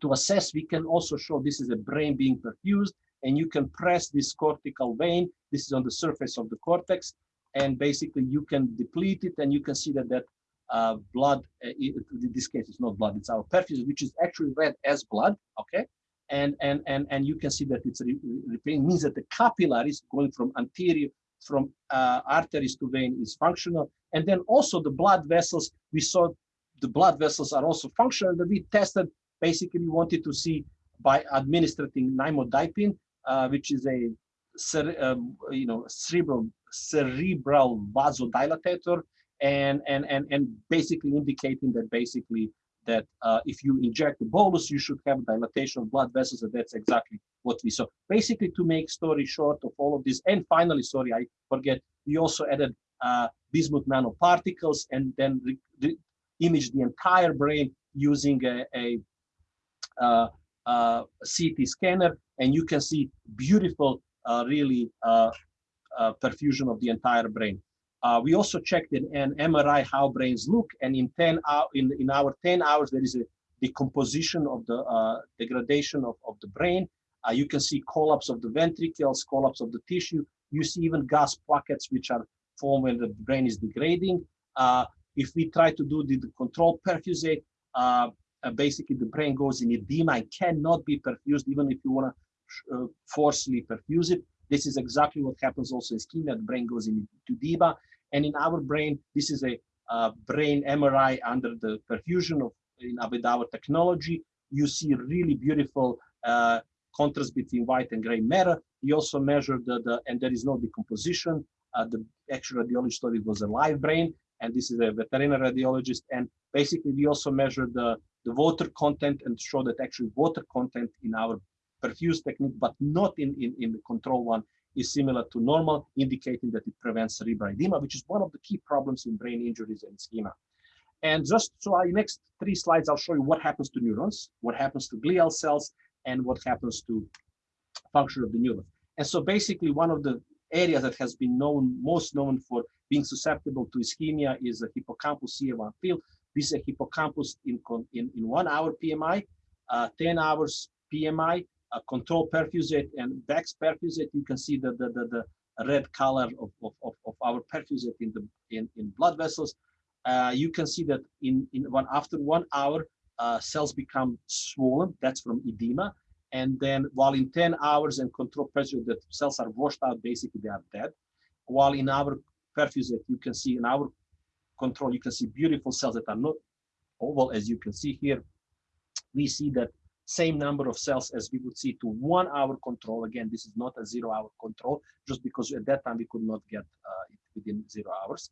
to assess, we can also show this is a brain being perfused and you can press this cortical vein. This is on the surface of the cortex. And basically you can deplete it and you can see that that uh, blood, uh, in this case, it's not blood, it's our perfusion, which is actually read as blood, okay? And, and, and, and you can see that it's repairing, means that the capillaries going from anterior from uh, arteries to vein is functional. And then also the blood vessels, we saw the blood vessels are also functional that we tested basically we wanted to see by administering nimodipine uh, which is a um, you know cerebral cerebral vasodilatator and and and and basically indicating that basically that uh, if you inject the bolus, you should have dilatation of blood vessels, and that's exactly what we saw. Basically, to make story short of all of this, and finally, sorry, I forget, we also added uh, bismuth nanoparticles and then imaged the entire brain using a, a, a, a, CT scanner, and you can see beautiful, uh, really, uh, uh, perfusion of the entire brain. We also checked in an MRI how brains look, and in 10 hour, in, in our 10 hours, there is a decomposition of the degradation of, of the brain. You can see collapse of the ventricles, collapse of the tissue. You see even gas pockets which are formed when the brain is degrading. If we try to do the, the control perfusate, uh, basically the brain goes in edema and cannot be perfused even if you want to forcefully perfuse it. This is exactly what happens also in skin, The brain goes into edema. And in our brain, this is a uh, brain MRI under the perfusion of in, our technology. You see really beautiful uh, contrast between white and gray matter. We also measured the, the and there is no decomposition. Uh, the actual radiologist thought it was a live brain, and this is a veterinary radiologist. And basically, we also measured the, the water content and show that actually water content in our perfuse technique, but not in, in, in the control one, is similar to normal, indicating that it prevents cerebral edema, which is one of the key problems in brain injuries and ischemia. And just so I next three slides, I'll show you what happens to neurons, what happens to glial cells, and what happens to function of the neurons. And so basically one of the areas that has been known, most known for being susceptible to ischemia is the hippocampus CA1 field. This is a hippocampus in, in, in one hour PMI, uh, 10 hours PMI, a control perfusate and BEx perfusate, you can see the, the, the, the red color of, of, of, our perfusate in the in, in blood vessels. Uh, you can see that in, in one after one hour, uh, cells become swollen. That's from edema. And then while in 10 hours and control pressure, the cells are washed out, basically they are dead. While in our perfusate, you can see in our control, you can see beautiful cells that are not oval, as you can see here. We see that same number of cells as we would see to one hour control. Again, this is not a zero hour control, just because at that time we could not get uh, it within zero hours.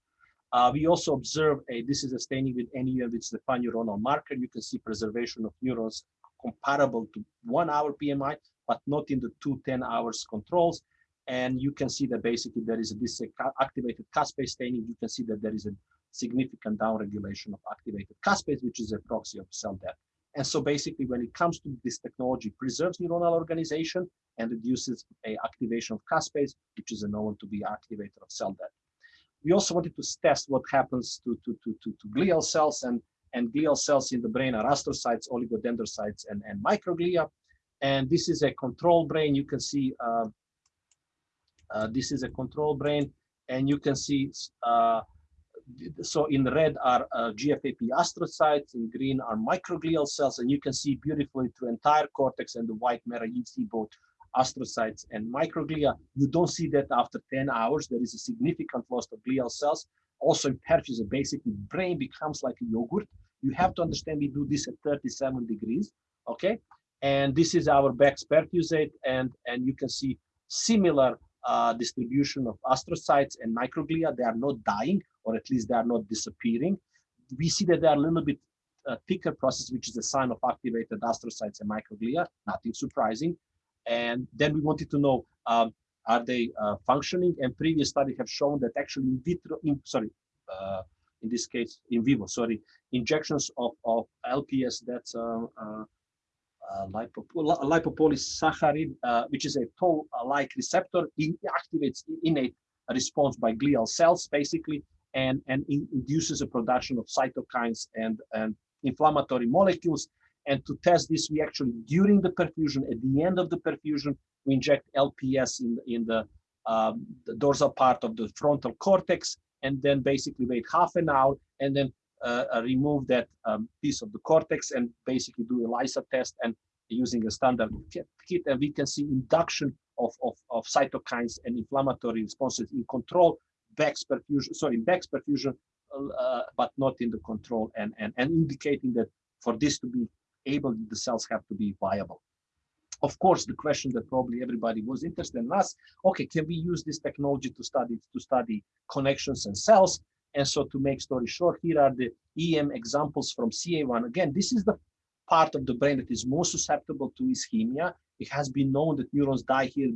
Uh, we also observe a, this is a staining with NeuN, which is the pan-neuronal marker. You can see preservation of neurons comparable to one hour PMI, but not in the two 10 hours controls. And you can see that basically there is a, this activated caspase staining. You can see that there is a significant downregulation of activated caspase, which is a proxy of cell death. And so basically when it comes to this technology, preserves neuronal organization and reduces a activation of caspase, which is a known to be activator of cell death. We also wanted to test what happens to, to, to, to, to glial cells and, and glial cells in the brain are astrocytes, oligodendrocytes, and, and microglia. And this is a control brain. You can see uh, uh, this is a control brain, and you can see uh, so in red are uh, GFAP astrocytes, in green are microglial cells, and you can see beautifully through entire cortex and the white matter, you see both astrocytes and microglia. You don't see that after 10 hours, there is a significant loss of glial cells. Also in perfusate, basically brain becomes like a yogurt. You have to understand we do this at 37 degrees, okay? And this is our BEx perfusate, and, and you can see similar uh, distribution of astrocytes and microglia. They are not dying, or at least they are not disappearing. We see that they are a little bit uh, thicker process, which is a sign of activated astrocytes and microglia, nothing surprising. And then we wanted to know, um, are they uh, functioning? And previous studies have shown that actually in vitro, in, sorry, uh, in this case, in vivo, sorry, injections of, of LPS, that's uh, uh, uh, lipopolysaccharide, which is a toll-like receptor, it activates innate response by glial cells, basically, and, and induces a production of cytokines and, and inflammatory molecules. And to test this, we actually, during the perfusion, at the end of the perfusion, we inject LPS in, in the, um, the dorsal part of the frontal cortex, and then basically wait half an hour, and then uh, uh, remove that um, piece of the cortex and basically do ELISA test and using a standard kit, and we can see induction of, of, of cytokines and inflammatory responses in control BEx perfusion, sorry, BEx perfusion uh, but not in the control and, and, and indicating that for this to be able, the cells have to be viable. Of course, the question that probably everybody was interested in us, okay, can we use this technology to study to study connections and cells? And so to make story short, here are the EM examples from CA1. Again, this is the part of the brain that is most susceptible to ischemia. It has been known that neurons die here.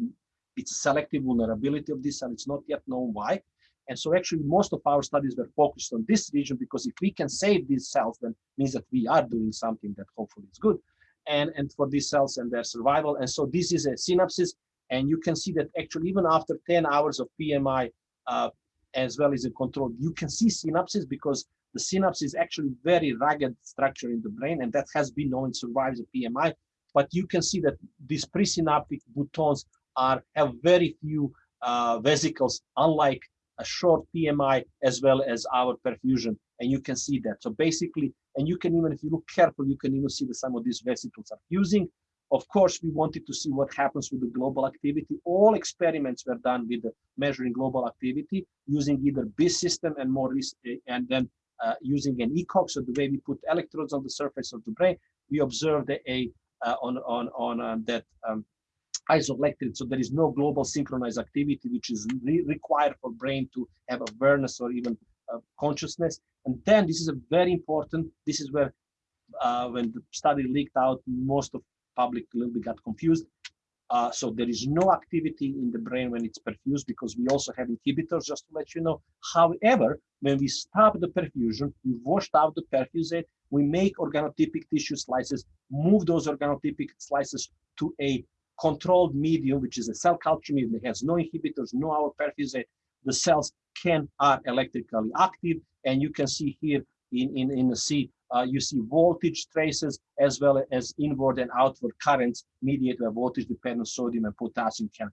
It's a selective vulnerability of this, and it's not yet known why. And so actually most of our studies were focused on this region because if we can save these cells, then means that we are doing something that hopefully is good. And, and for these cells and their survival. And so this is a synapses. And you can see that actually even after 10 hours of PMI, uh, as well as a control, you can see synapses because the synapse is actually very ragged structure in the brain, and that has been known survives a PMI. But you can see that these presynaptic boutons are have very few uh, vesicles, unlike a short PMI as well as our perfusion. And you can see that. So basically, and you can even, if you look careful, you can even see that some of these vesicles are fusing. Of course, we wanted to see what happens with the global activity. All experiments were done with measuring global activity using either BIS system and more and then uh, using an ECOG. So the way we put electrodes on the surface of the brain, we observed a uh, on on on uh, that um, isoelectric. So there is no global synchronized activity, which is re required for brain to have awareness or even uh, consciousness. And then this is a very important, this is where uh, when the study leaked out, most of public a little bit got confused. Uh, so there is no activity in the brain when it's perfused because we also have inhibitors, just to let you know. However, when we stop the perfusion, we washed out the perfusate, we make organotypic tissue slices, move those organotypic slices to a controlled medium, which is a cell culture medium that has no inhibitors, no our perfusate, the cells can are electrically active. And you can see here in, in, in the C, uh, you see voltage traces as well as inward and outward currents mediated by voltage dependent sodium and potassium can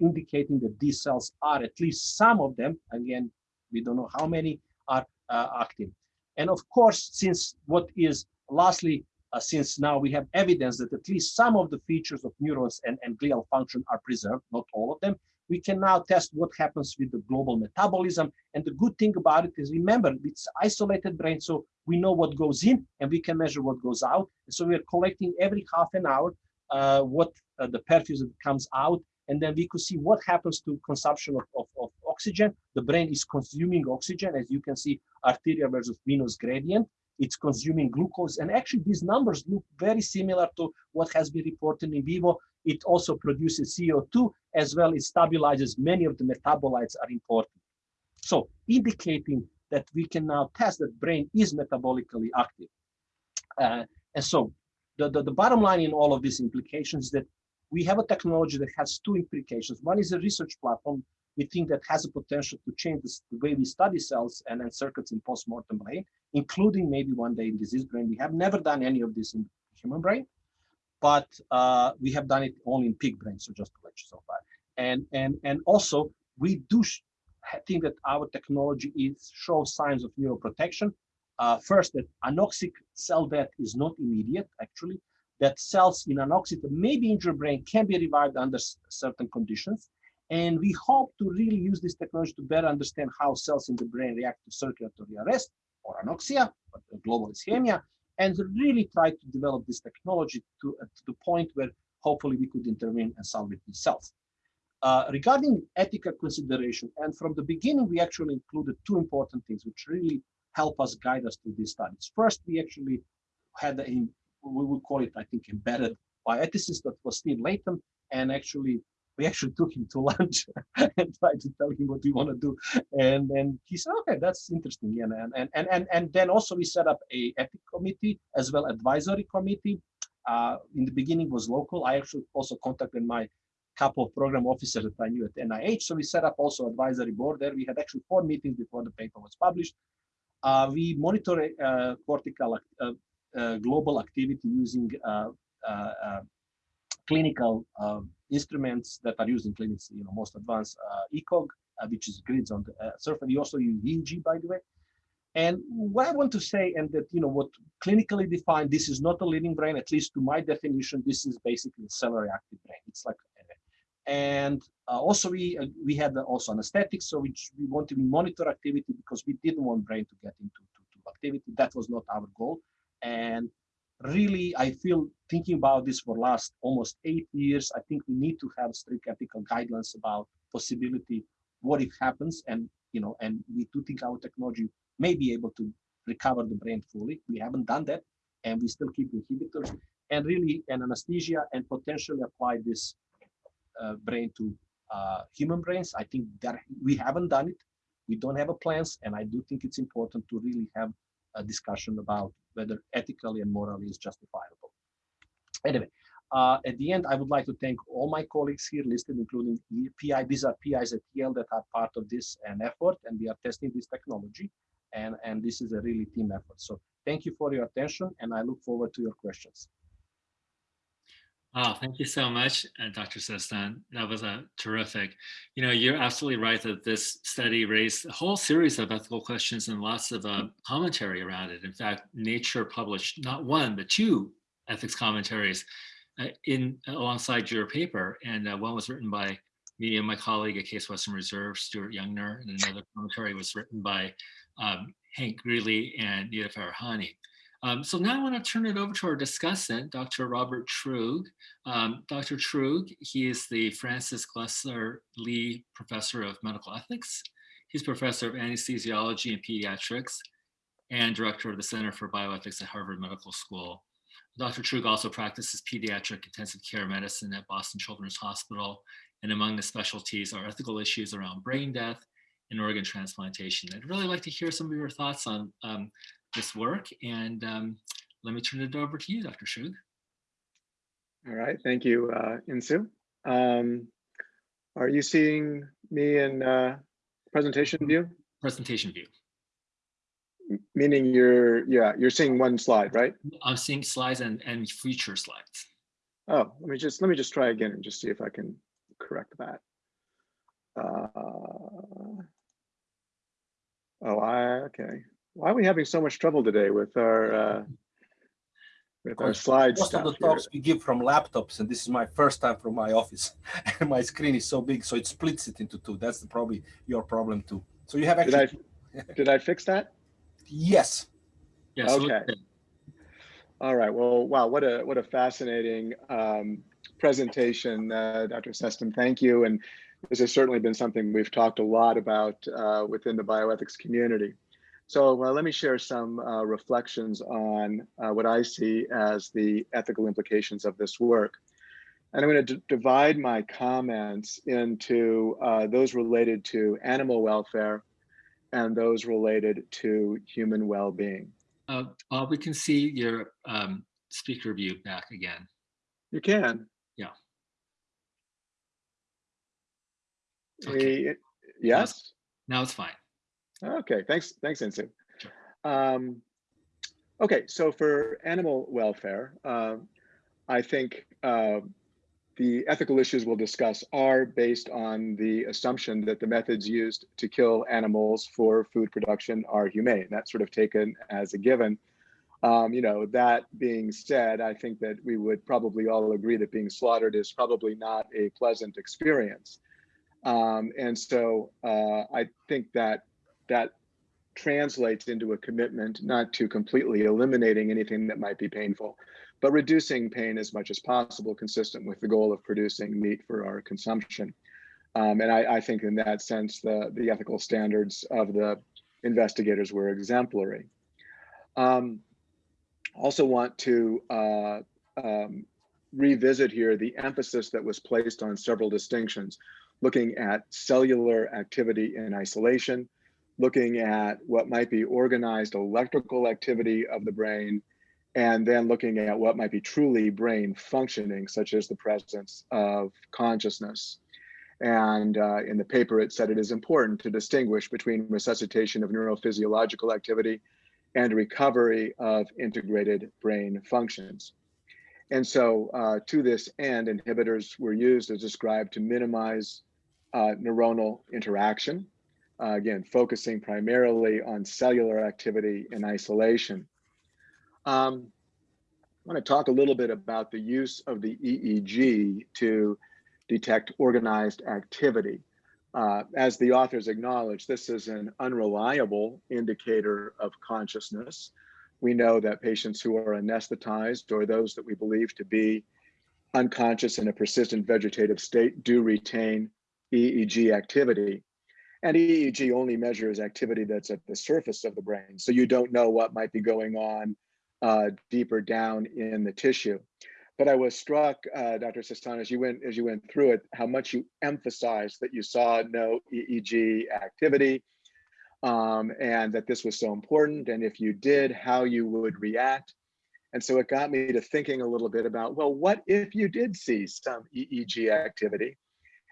indicating that these cells are at least some of them, again, we don't know how many are uh, active. And of course, since what is lastly uh, since now we have evidence that at least some of the features of neurons and, and glial function are preserved, not all of them, we can now test what happens with the global metabolism. And the good thing about it is, remember, it's isolated brain, so we know what goes in and we can measure what goes out. And so we are collecting every half an hour uh, what uh, the perfusion comes out, and then we could see what happens to consumption of, of, of oxygen. The brain is consuming oxygen, as you can see, arterial versus venous gradient it's consuming glucose. And actually, these numbers look very similar to what has been reported in vivo. It also produces CO2 as well. It stabilizes many of the metabolites are important. So indicating that we can now test that brain is metabolically active. Uh, and so the, the, the bottom line in all of these implications is that we have a technology that has two implications. One is a research platform we think that has a potential to change this, the way we study cells and, and circuits in postmortem brain, including maybe one day in disease brain. We have never done any of this in human brain, but uh, we have done it only in pig brain, so just to let you so far. And, and, and also, we do think that our technology is shows signs of neuroprotection. Uh, first, that anoxic cell death is not immediate, actually, that cells in anoxic, maybe injured brain, can be revived under certain conditions. And we hope to really use this technology to better understand how cells in the brain react to circulatory arrest or anoxia, or global ischemia, and really try to develop this technology to, uh, to the point where hopefully we could intervene and salvage these cells. Uh, regarding ethical consideration, and from the beginning, we actually included two important things which really help us guide us through these studies. First, we actually had a, we would call it, I think, embedded bioethicist that was Steve Latham, and actually we actually took him to lunch and tried to tell him what we want to do. And then he said, okay, that's interesting. And, and, and, and, and then also we set up a ethic committee as well advisory committee. Uh, in the beginning was local. I actually also contacted my couple of program officers that I knew at NIH. So we set up also advisory board there. We had actually four meetings before the paper was published. Uh, we monitor uh, cortical uh, uh, global activity using uh, clinical um, instruments that are used in clinics, you know, most advanced uh, ECOG, uh, which is grids on the uh, surface. We also use EEG, by the way. And what I want to say, and that, you know, what clinically defined, this is not a living brain, at least to my definition, this is basically a cellular active brain. It's like, And uh, also we uh, we had also anesthetics, so we, we wanted to monitor activity because we didn't want brain to get into to, to activity. That was not our goal. And really, I feel thinking about this for last almost eight years, I think we need to have strict ethical guidelines about possibility, what if happens, and you know, and we do think our technology may be able to recover the brain fully. We haven't done that, and we still keep inhibitors and really an anesthesia and potentially apply this uh, brain to uh, human brains. I think that we haven't done it. We don't have a plans, and I do think it's important to really have a discussion about whether ethically and morally is justifiable. Anyway, uh, at the end, I would like to thank all my colleagues here listed, including PI. These are PIs at Yale that are part of this and effort, and we are testing this technology. And, and this is a really team effort. So thank you for your attention, and I look forward to your questions. Oh, thank you so much, uh, Dr. Sestan. That was a terrific. You know, you're absolutely right that this study raised a whole series of ethical questions and lots of uh, commentary around it. In fact, Nature published not one, but two ethics commentaries uh, in alongside your paper. And uh, one was written by me and my colleague at Case Western Reserve, Stuart Youngner, and another commentary was written by um, Hank Greeley and Nita Farahany. Um, so now I want to turn it over to our discussant, Dr. Robert Truog. Um, Dr. Truog, he is the Francis Glessner Lee Professor of Medical Ethics. He's Professor of Anesthesiology and Pediatrics and Director of the Center for Bioethics at Harvard Medical School. Dr. Truog also practices pediatric intensive care medicine at Boston Children's Hospital. And among the specialties are ethical issues around brain death and organ transplantation. I'd really like to hear some of your thoughts on um, this work. And um, let me turn it over to you, Dr. Truog. All right, thank you, uh, Insoo. Um, are you seeing me in uh, presentation view? Presentation view. Meaning you're, yeah, you're seeing one slide, right? I'm seeing slides and, and future slides. Oh, let me just, let me just try again and just see if I can correct that. Uh, oh, I, okay why are we having so much trouble today with our uh, with our slides? Most of the talks here? we give from laptops, and this is my first time from my office, and my screen is so big, so it splits it into two. That's probably your problem too. So you have actually. Did I, did I fix that? Yes. Yes. Okay. All right. Well, wow. What a what a fascinating um, presentation, uh, Dr. Sestan. Thank you. And this has certainly been something we've talked a lot about uh, within the bioethics community. So uh, let me share some uh, reflections on uh, what I see as the ethical implications of this work. And I'm going to divide my comments into uh, those related to animal welfare and those related to human well-being. Uh, we can see your um, speaker view back again. You can. Yeah. Okay. yes? Now it's fine. Okay, thanks, thanks, Insoo. Um, okay, so for animal welfare, uh, I think uh, the ethical issues we'll discuss are based on the assumption that the methods used to kill animals for food production are humane. That's sort of taken as a given. Um, you know, that being said, I think that we would probably all agree that being slaughtered is probably not a pleasant experience. Um, and so uh, I think that that translates into a commitment not to completely eliminating anything that might be painful, but reducing pain as much as possible, consistent with the goal of producing meat for our consumption. Um, and I, I, think in that sense, the, the ethical standards of the investigators were exemplary. Um, also want to uh, um, revisit here the emphasis that was placed on several distinctions, looking at cellular activity in isolation, looking at what might be organized electrical activity of the brain, and then looking at what might be truly brain functioning, such as the presence of consciousness. And uh, in the paper, it said it is important to distinguish between resuscitation of neurophysiological activity and recovery of integrated brain functions. And so uh, to this end, inhibitors were used as described to minimize uh, neuronal interaction uh, again, focusing primarily on cellular activity in isolation. Um, I want to talk a little bit about the use of the EEG to detect organized activity. Uh, as the authors acknowledge, this is an unreliable indicator of consciousness. We know that patients who are anesthetized or those that we believe to be unconscious in a persistent vegetative state do retain EEG activity. And EEG only measures activity that's at the surface of the brain. So you don't know what might be going on uh, deeper down in the tissue. But I was struck, uh, Dr. Sestan, as you went as you went through it, how much you emphasized that you saw no EEG activity, um, and that this was so important. And if you did, how you would react. And so it got me to thinking a little bit about, well, what if you did see some EEG activity?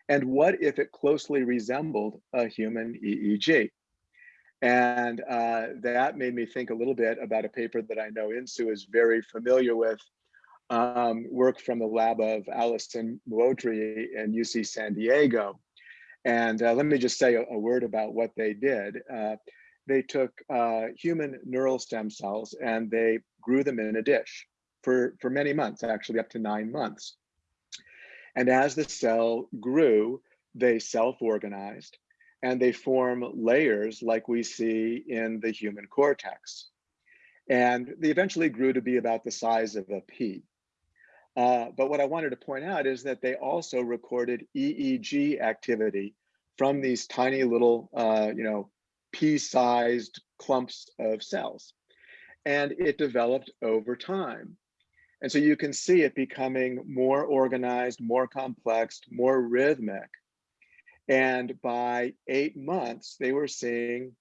And what if it closely resembled a human EEG? And uh, that made me think a little bit about a paper that I know Insoo is very familiar with, um, work from the lab of Alysson Muotri in UC San Diego. And uh, let me just say a, a, word about what they did. Uh, they took uh, human neural stem cells and they grew them in a dish for, for many months, actually up to nine months. And as the cell grew, they self-organized and they form layers like we see in the human cortex. And they eventually grew to be about the size of a pea. Uh, but what I wanted to point out is that they also recorded EEG activity from these tiny little, uh, you know, pea-sized clumps of cells. And it developed over time. And so you can see it becoming more organized, more complex, more rhythmic. And by eight months, they were seeing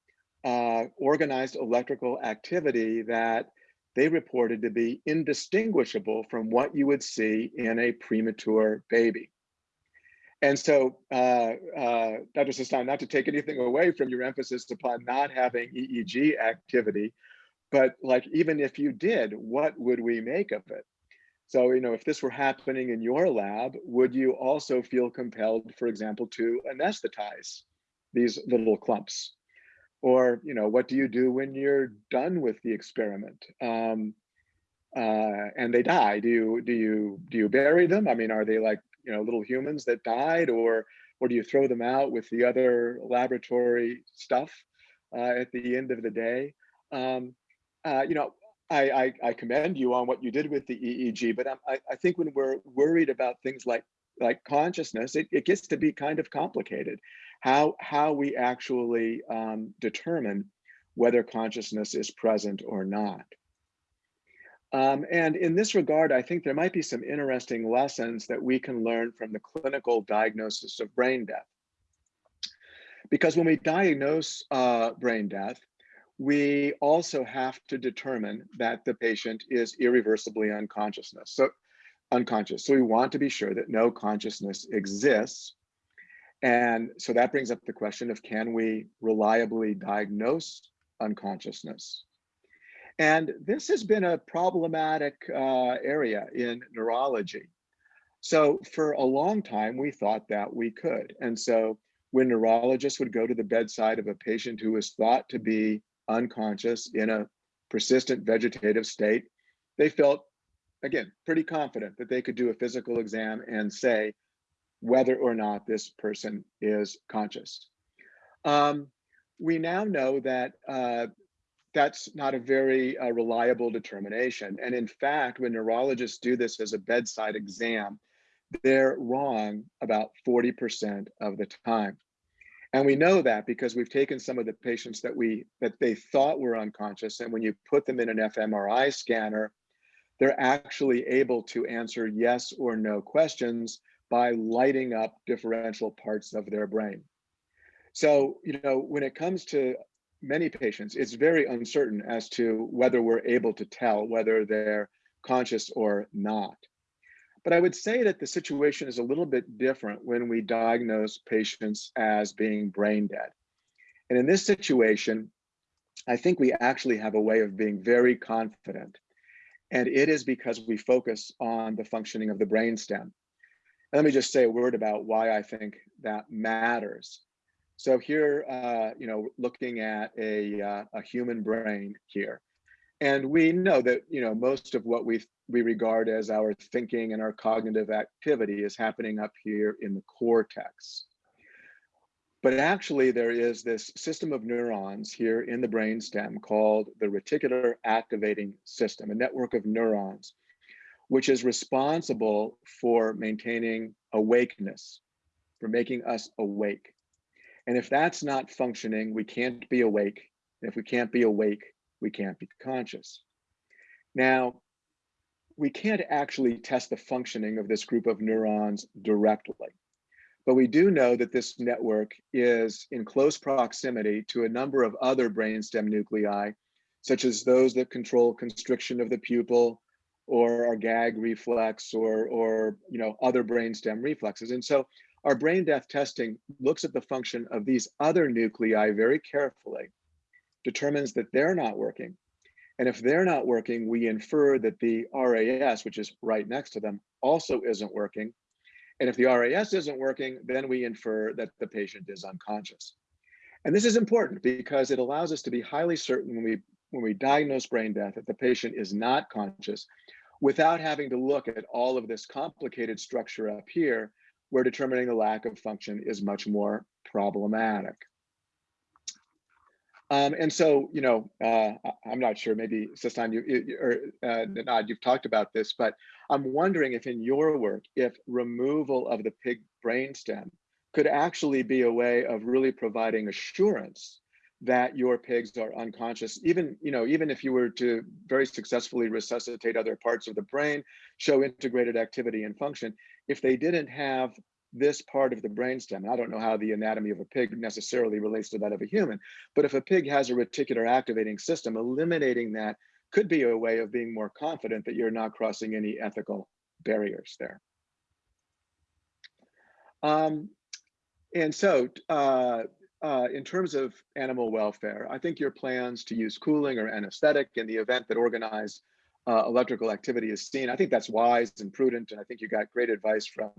uh, organized electrical activity that they reported to be indistinguishable from what you would see in a premature baby. And so, uh, uh, Dr. Sestan, not to take anything away from your emphasis upon not having EEG activity, but like, even if you did, what would we make of it? So, you know, if this were happening in your lab, would you also feel compelled, for example, to anesthetize these little clumps? Or, you know, what do you do when you're done with the experiment? Um, uh, and they die. Do you do you do you bury them? I mean, are they like you know little humans that died, or or do you throw them out with the other laboratory stuff uh, at the end of the day? Um, uh, you know, I, I, I, commend you on what you did with the EEG, but I, I think when we're worried about things like like consciousness, it, it gets to be kind of complicated. How how we actually um, determine whether consciousness is present or not. Um, and in this regard, I think there might be some interesting lessons that we can learn from the clinical diagnosis of brain death. Because when we diagnose uh, brain death, we also have to determine that the patient is irreversibly unconsciousness. So unconscious. So we want to be sure that no consciousness exists. And so that brings up the question of can we reliably diagnose unconsciousness? And this has been a problematic uh, area in neurology. So for a long time, we thought that we could. And so when neurologists would go to the bedside of a patient who was thought to be unconscious in a persistent vegetative state, they felt, again, pretty confident that they could do a physical exam and say whether or not this person is conscious. Um, we now know that uh, that's not a very uh, reliable determination. And in fact, when neurologists do this as a bedside exam, they're wrong about 40% of the time. And we know that because we've taken some of the patients that we that they thought were unconscious, and when you put them in an fMRI scanner, they're actually able to answer yes or no questions by lighting up differential parts of their brain. So, you know, when it comes to many patients, it's very uncertain as to whether we're able to tell whether they're conscious or not. But I would say that the situation is a little bit different when we diagnose patients as being brain dead. And in this situation, I think we actually have a way of being very confident. And it is because we focus on the functioning of the brainstem. And let me just say a word about why I think that matters. So here, uh, you know, looking at a, uh, a human brain here, and we know that, you know, most of what we we regard as our thinking and our cognitive activity is happening up here in the cortex. But actually there is this system of neurons here in the brainstem called the reticular activating system, a network of neurons, which is responsible for maintaining awakeness, for making us awake. And if that's not functioning, we can't be awake. And if we can't be awake, we can't be conscious. Now, we can't actually test the functioning of this group of neurons directly, but we do know that this network is in close proximity to a number of other brainstem nuclei, such as those that control constriction of the pupil or our gag reflex or, or you know, other brainstem reflexes. And so our brain death testing looks at the function of these other nuclei very carefully, determines that they're not working, and if they're not working, we infer that the RAS, which is right next to them, also isn't working. And if the RAS isn't working, then we infer that the patient is unconscious. And this is important because it allows us to be highly certain when we, when we diagnose brain death that the patient is not conscious without having to look at all of this complicated structure up here where determining the lack of function is much more problematic. Um, and so, you know, uh, I'm not sure, maybe Sestan, you, you or uh, Nod, you've talked about this, but I'm wondering if in your work, if removal of the pig brainstem could actually be a way of really providing assurance that your pigs are unconscious, even, you know, even if you were to very successfully resuscitate other parts of the brain, show integrated activity and function, if they didn't have this part of the brainstem. I don't know how the anatomy of a pig necessarily relates to that of a human, but if a pig has a reticular activating system, eliminating that could be a way of being more confident that you're not crossing any ethical barriers there. Um, and so uh, uh, in terms of animal welfare, I think your plans to use cooling or anesthetic in the event that organized uh, electrical activity is seen, I think that's wise and prudent. And I think you got great advice from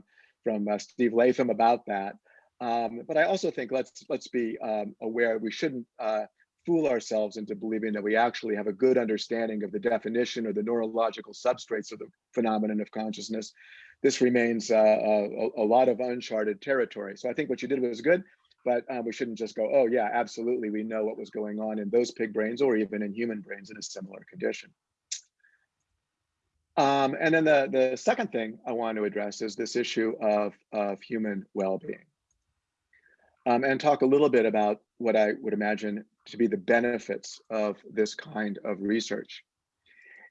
from uh, Steve Latham about that. Um, but I also think let's let's be um, aware we shouldn't uh, fool ourselves into believing that we actually have a good understanding of the definition or the neurological substrates of the phenomenon of consciousness. This remains uh, a, a, lot of uncharted territory. So I think what you did was good, but um, we shouldn't just go, oh yeah, absolutely, we know what was going on in those pig brains or even in human brains in a similar condition. Um, and then the, the second thing I want to address is this issue of, of human well-being. Um, and talk a little bit about what I would imagine to be the benefits of this kind of research.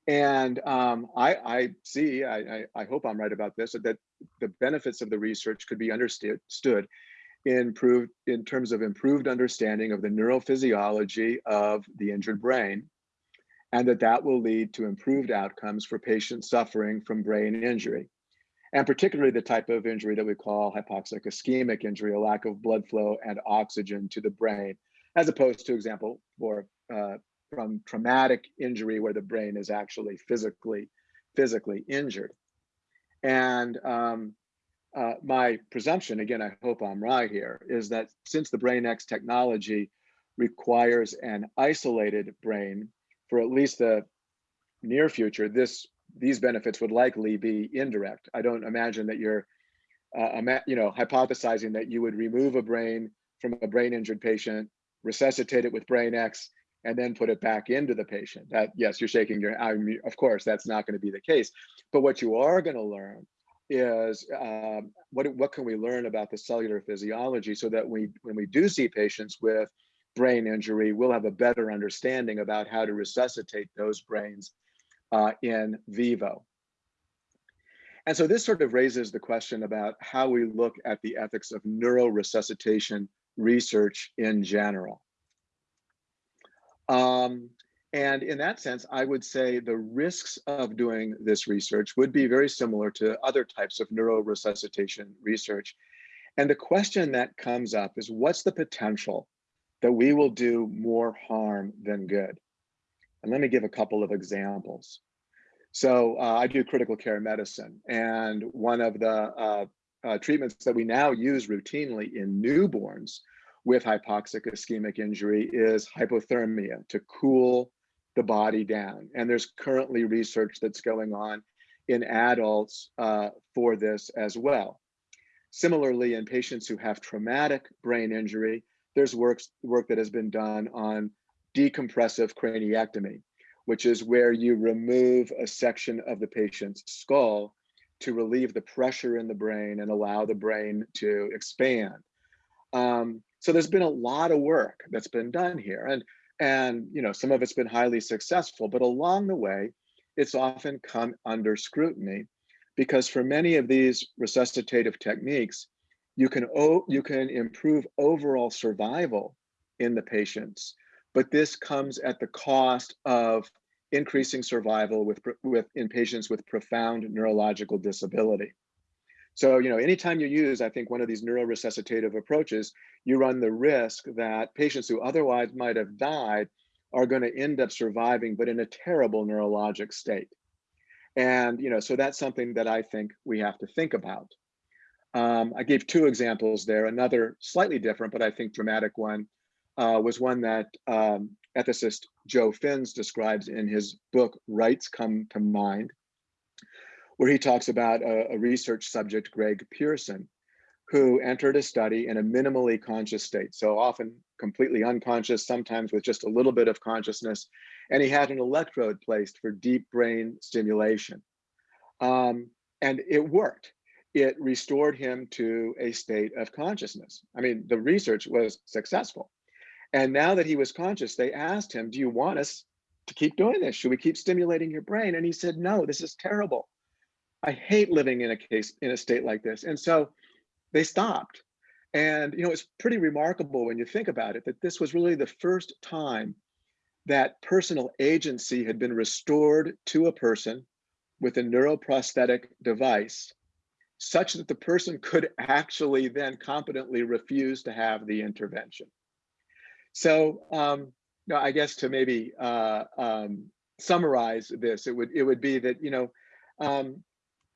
And um, I, I, see, I, I, I, hope I'm right about this, that the benefits of the research could be understood improved in terms of improved understanding of the neurophysiology of the injured brain and that that will lead to improved outcomes for patients suffering from brain injury, and particularly the type of injury that we call hypoxic ischemic injury, a lack of blood flow and oxygen to the brain, as opposed to example for uh, from traumatic injury where the brain is actually physically physically injured. And um, uh, my presumption, again, I hope I'm right here, is that since the BrainEx technology requires an isolated brain for at least the near future, this these benefits would likely be indirect. I don't imagine that you're, uh, you know, hypothesizing that you would remove a brain from a brain injured patient, resuscitate it with BrainEx, and then put it back into the patient. That yes, you're shaking your. I mean, of course, that's not going to be the case. But what you are going to learn is um, what what can we learn about the cellular physiology so that we when we do see patients with brain injury, we'll have a better understanding about how to resuscitate those brains uh, in vivo. And so this sort of raises the question about how we look at the ethics of neuroresuscitation research in general. Um, and in that sense, I would say the risks of doing this research would be very similar to other types of neuroresuscitation research. And the question that comes up is what's the potential that we will do more harm than good. And let me give a couple of examples. So uh, I do critical care medicine, and one of the uh, uh, treatments that we now use routinely in newborns with hypoxic ischemic injury is hypothermia to cool the body down. And there's currently research that's going on in adults uh, for this as well. Similarly, in patients who have traumatic brain injury, there's work, work that has been done on decompressive craniectomy, which is where you remove a section of the patient's skull to relieve the pressure in the brain and allow the brain to expand. Um, so there's been a lot of work that's been done here. And, and you know, some of it's been highly successful, but along the way, it's often come under scrutiny because for many of these resuscitative techniques, you can, you can improve overall survival in the patients, but this comes at the cost of increasing survival with, with in patients with profound neurological disability. So, you know, anytime you use, I think, one of these neuroresuscitative approaches, you run the risk that patients who otherwise might have died are going to end up surviving, but in a terrible neurologic state. And, you know, so that's something that I think we have to think about. Um, I gave two examples there. Another slightly different, but I think dramatic one uh, was one that um, ethicist Joe Fins describes in his book, Rights Come to Mind, where he talks about a, a research subject, Greg Pearson, who entered a study in a minimally conscious state. So often completely unconscious, sometimes with just a little bit of consciousness. And he had an electrode placed for deep brain stimulation. Um, and it worked. It restored him to a state of consciousness. I mean, the research was successful. And now that he was conscious, they asked him, do you want us to keep doing this? Should we keep stimulating your brain? And he said, no, this is terrible. I hate living in a case in a state like this. And so they stopped. And you know, it's pretty remarkable when you think about it that this was really the first time that personal agency had been restored to a person with a neuroprosthetic device such that the person could actually then competently refuse to have the intervention. So um, no, I guess to maybe uh, um, summarize this, it would it would be that you know um,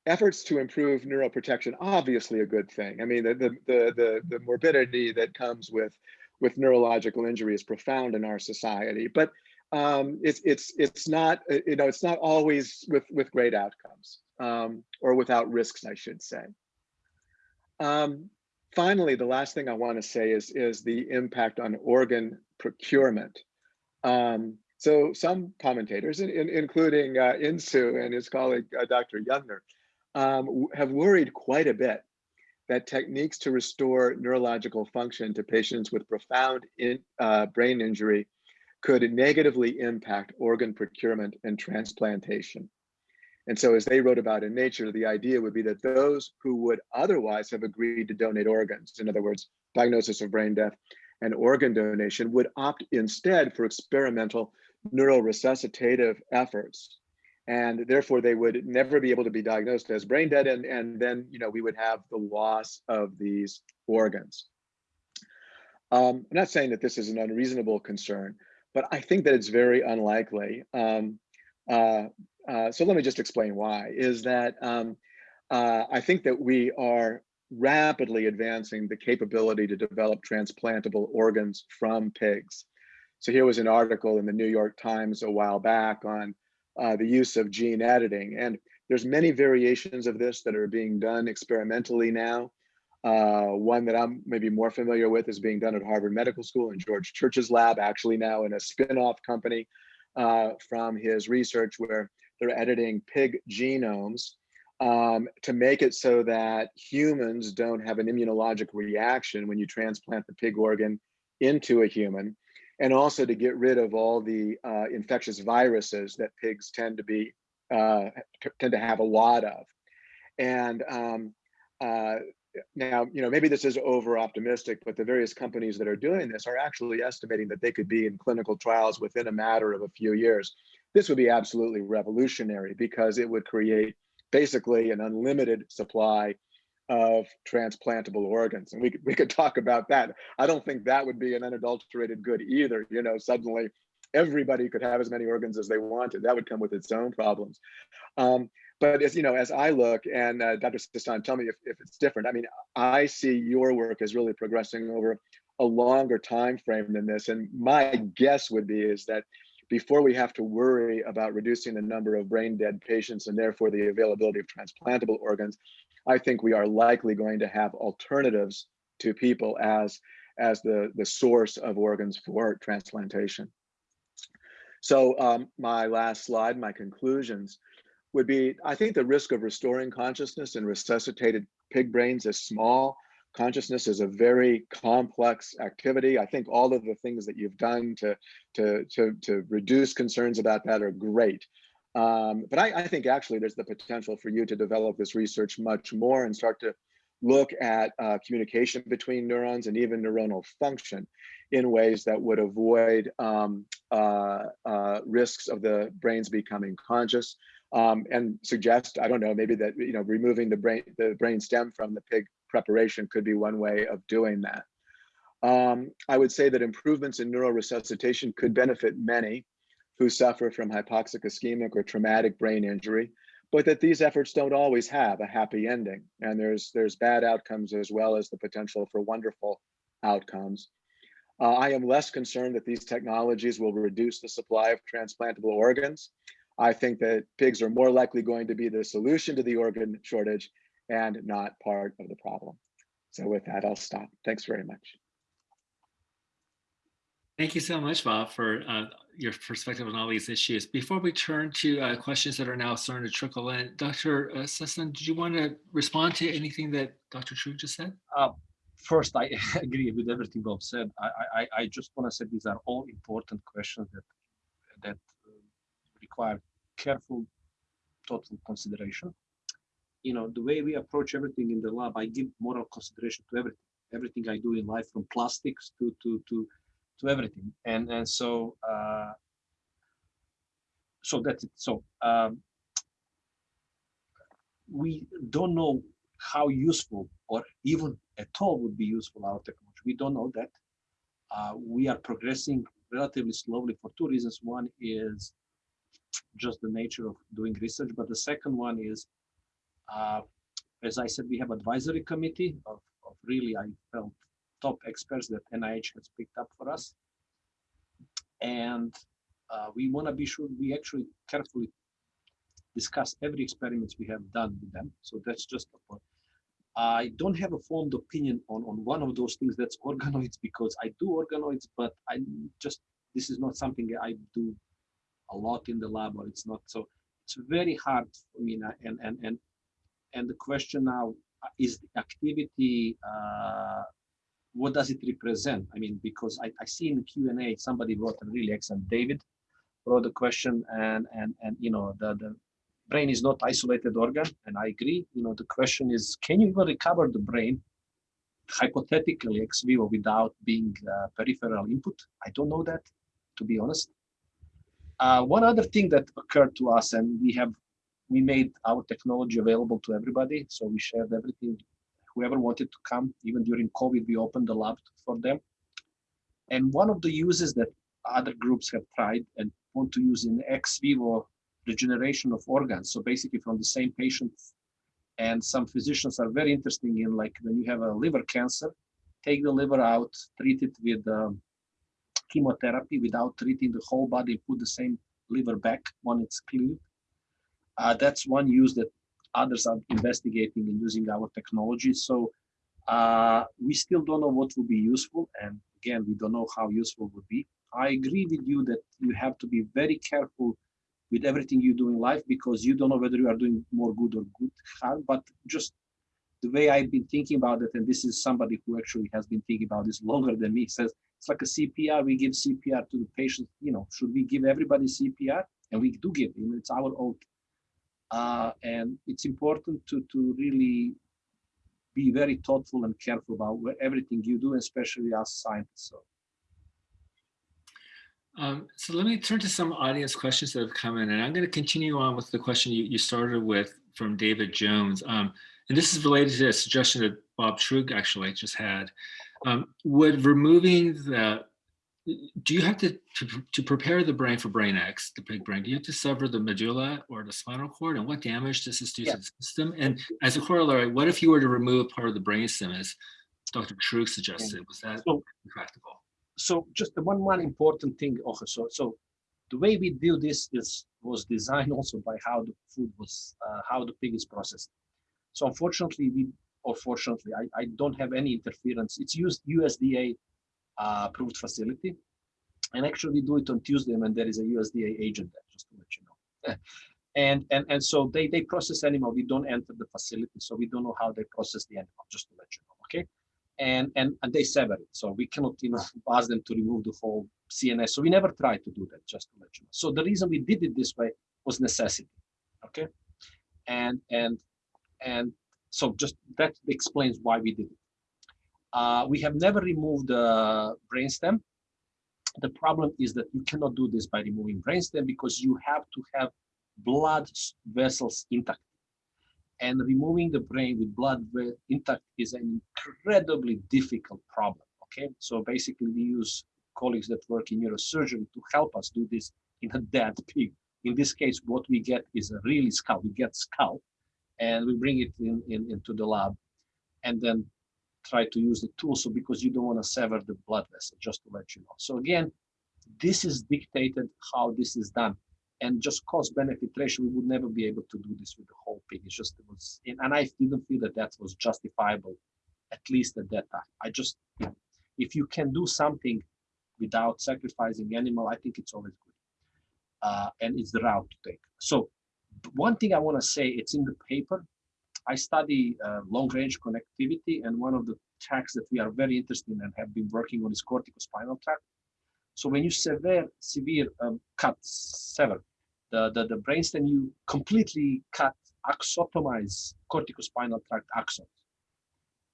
efforts to improve neuroprotection obviously a good thing. I mean the the the the, morbidity that comes with with neurological injury is profound in our society, but um, it's it's it's not you know it's not always with with great outcomes um, or without risks, I should say. Um, finally, the last thing I want to say is, is the impact on organ procurement. Um, so some commentators, in, in, including uh, Insoo and his colleague, uh, Dr. Youngner, um, have worried quite a bit that techniques to restore neurological function to patients with profound in, uh, brain injury could negatively impact organ procurement and transplantation. And so as they wrote about in Nature, the idea would be that those who would otherwise have agreed to donate organs, in other words, diagnosis of brain death and organ donation would opt instead for experimental neuroresuscitative efforts. And therefore they would never be able to be diagnosed as brain dead. And, and then, you know, we would have the loss of these organs. Um, I'm not saying that this is an unreasonable concern, but I think that it's very unlikely. Um, uh, uh, so let me just explain why, is that um, uh, I think that we are rapidly advancing the capability to develop transplantable organs from pigs. So here was an article in the New York Times a while back on uh, the use of gene editing. And there's many variations of this that are being done experimentally now. Uh, one that I'm maybe more familiar with is being done at Harvard Medical School in George Church's lab, actually now in a spin-off company uh, from his research where they're editing pig genomes um, to make it so that humans don't have an immunologic reaction when you transplant the pig organ into a human, and also to get rid of all the uh, infectious viruses that pigs tend to be uh, tend to have a lot of. And um, uh, now, you know, maybe this is over optimistic, but the various companies that are doing this are actually estimating that they could be in clinical trials within a matter of a few years. This would be absolutely revolutionary because it would create basically an unlimited supply of transplantable organs. And we could, we could talk about that. I don't think that would be an unadulterated good either. You know, suddenly everybody could have as many organs as they wanted. That would come with its own problems. Um, but as you know, as I look, and uh, Dr. Sestan, tell me if, if it's different. I mean, I see your work as really progressing over a longer time frame than this. And my guess would be is that before we have to worry about reducing the number of brain dead patients and therefore the availability of transplantable organs, I think we are likely going to have alternatives to people as, as the, the source of organs for transplantation. So um, my last slide, my conclusions would be, I think the risk of restoring consciousness in resuscitated pig brains is small. Consciousness is a very complex activity. I think all of the things that you've done to, to, to, to reduce concerns about that are great. Um, but I, I think actually there's the potential for you to develop this research much more and start to look at uh, communication between neurons and even neuronal function in ways that would avoid um, uh, uh, risks of the brains becoming conscious um, and suggest, I don't know, maybe that, you know, removing the brain, the brain stem from the pig preparation could be one way of doing that. Um, I would say that improvements in neuroresuscitation could benefit many who suffer from hypoxic ischemic or traumatic brain injury, but that these efforts don't always have a happy ending. And there's, there's bad outcomes as well as the potential for wonderful outcomes. Uh, I am less concerned that these technologies will reduce the supply of transplantable organs. I think that pigs are more likely going to be the solution to the organ shortage and not part of the problem. So with that, I'll stop. Thanks very much. Thank you so much, Bob, for uh, your perspective on all these issues. Before we turn to uh, questions that are now starting to trickle in, Dr. Uh, Sestan, did you want to respond to anything that Dr. Truog just said? Uh, first, I agree with everything Bob said. I, I, I just want to say these are all important questions that that uh, require careful, thoughtful consideration. You know, the way we approach everything in the lab, I give moral consideration to everything. Everything I do in life, from plastics to to to to everything. And and so uh so that's it. So um we don't know how useful or even at all would be useful our technology. We don't know that. Uh, we are progressing relatively slowly for two reasons. One is just the nature of doing research but the second one is uh, as i said we have advisory committee of, of really i felt top experts that NIH has picked up for us. And uh, we want to be sure we actually carefully discuss every experiments we have done with them. So that's just a point. I don't have a formed opinion on, on one of those things that's organoids because I do organoids, but I just, this is not something I do a lot in the lab or it's not. So it's very hard for me now. And, and, and, and the question now is the activity uh, what does it represent? I mean, because I, I see in Q&A, somebody wrote a really excellent, David wrote a question and, and, and you know, the, the brain is not isolated organ. And I agree, you know, the question is, can you even recover the brain hypothetically ex vivo without being uh, peripheral input? I don't know that, to be honest. Uh, one other thing that occurred to us, and we have, we made our technology available to everybody. So we shared everything whoever wanted to come, even during COVID, we opened the lab for them. And one of the uses that other groups have tried and want to use in ex vivo regeneration of organs. So basically from the same patient. And some physicians are very interesting in like when you have a liver cancer, take the liver out, treat it with um, chemotherapy without treating the whole body, put the same liver back when it's cleared. Uh, that's one use that others are investigating and using our technology. So uh, we still don't know what will be useful. And again, we don't know how useful would be. I agree with you that you have to be very careful with everything you do in life because you don't know whether you are doing more good or good harm. But just the way I've been thinking about it, and this is somebody who actually has been thinking about this longer than me, says it's like a CPR. We give CPR to the patient. You know, should we give everybody CPR? And we do give. You it's our oath uh, and it's important to, to really be very thoughtful and careful about everything you do, especially as scientists. So. Um, so let me turn to some audience questions that have come in, and I'm going to continue on with the question you, you started with from David Jones. Um, and this is related to a suggestion that Bob Truog actually just had. Um, would removing the do you have to, to, to prepare the brain for BrainEx, the big brain? Do you have to sever the medulla or the spinal cord, and what damage does this do yeah. to the system? And as a corollary, what if you were to remove part of the brain stem, as Dr. Truog suggested? Was that so, practical? So just the one one important thing, also, so so the way we do this is was designed also by how the food was uh, how the pig is processed. So unfortunately, we or fortunately, I, I don't have any interference. It's used USDA uh, approved facility, and actually we do it on Tuesday when there is a USDA agent there, just to let you know. and and and so they they process animal. We don't enter the facility, so we don't know how they process the animal. Just to let you know, okay? And and and they sever it, so we cannot you know ask them to remove the whole CNS. So we never tried to do that, just to let you know. So the reason we did it this way was necessity, okay? And and and so just that explains why we did it. Uh, we have never removed the brainstem. The problem is that you cannot do this by removing brainstem because you have to have blood vessels intact. And removing the brain with blood intact is an incredibly difficult problem. Okay, so basically we use colleagues that work in neurosurgery to help us do this in a dead pig. In this case, what we get is a really skull. We get skull, and we bring it in, in into the lab, and then try to use the tool. So because you don't want to sever the blood vessel, just to let you know. So again, this is dictated how this is done and just cost benefit ratio, we would never be able to do this with the whole pig. It's just, it was, and I didn't feel that that was justifiable, at least at that time. I just, if you can do something without sacrificing animal, I think it's always good. Uh, and it's the route to take. So one thing I want to say, it's in the paper. I study uh, long range connectivity, and one of the tracks that we are very interested in and have been working on is corticospinal tract. So when you severe severe um, cut sever the, the the brainstem, you completely cut axotomize corticospinal tract axons.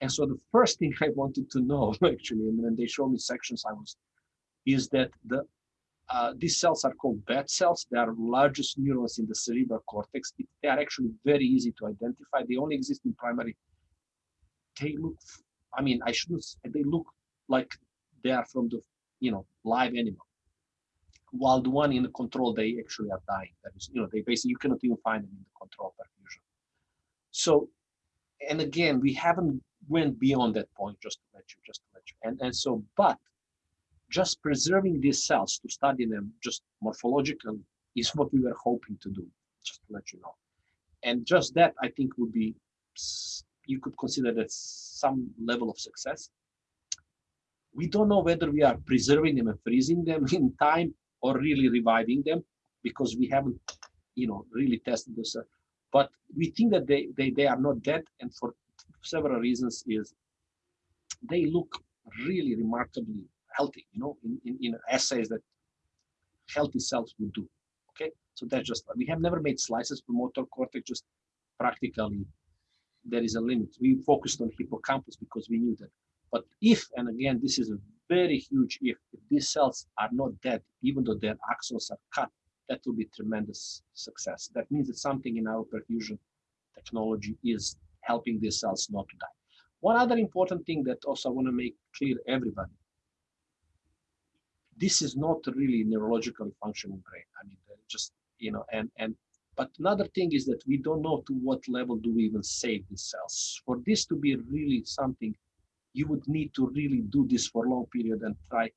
And so the first thing I wanted to know actually, and when they showed me sections, I was is that the uh, these cells are called Betz cells. They are largest neurons in the cerebral cortex. It, they are actually very easy to identify. They only exist in primary. They look, I mean, I shouldn't. They look like they are from the, you know, live animal. While the one in the control, they actually are dying. That is, you know, they basically you cannot even find them in the control perfusion. So, and again, we haven't went beyond that point. Just to let you, just to let you, and and so, but just preserving these cells to study them just morphologically is what we were hoping to do, just to let you know. And just that, I think, would be, you could consider that some level of success. We don't know whether we are preserving them and freezing them in time or really reviving them because we haven't, you know, really tested this. Uh, but we think that they, they, they are not dead and for several reasons is they look really remarkably healthy, you know, in, in, in assays that healthy cells would do. Okay, so that's just we have never made slices for motor cortex. Just practically, there is a limit. We focused on hippocampus because we knew that. But if and again, this is a very huge if. If these cells are not dead, even though their axons are cut, that will be tremendous success. That means that something in our perfusion technology is helping these cells not to die. One other important thing that also I want to make clear everybody this is not really neurologically functioning brain. I mean, just you know, and and but another thing is that we don't know to what level do we even save these cells. For this to be really something, you would need to really do this for a long period and try.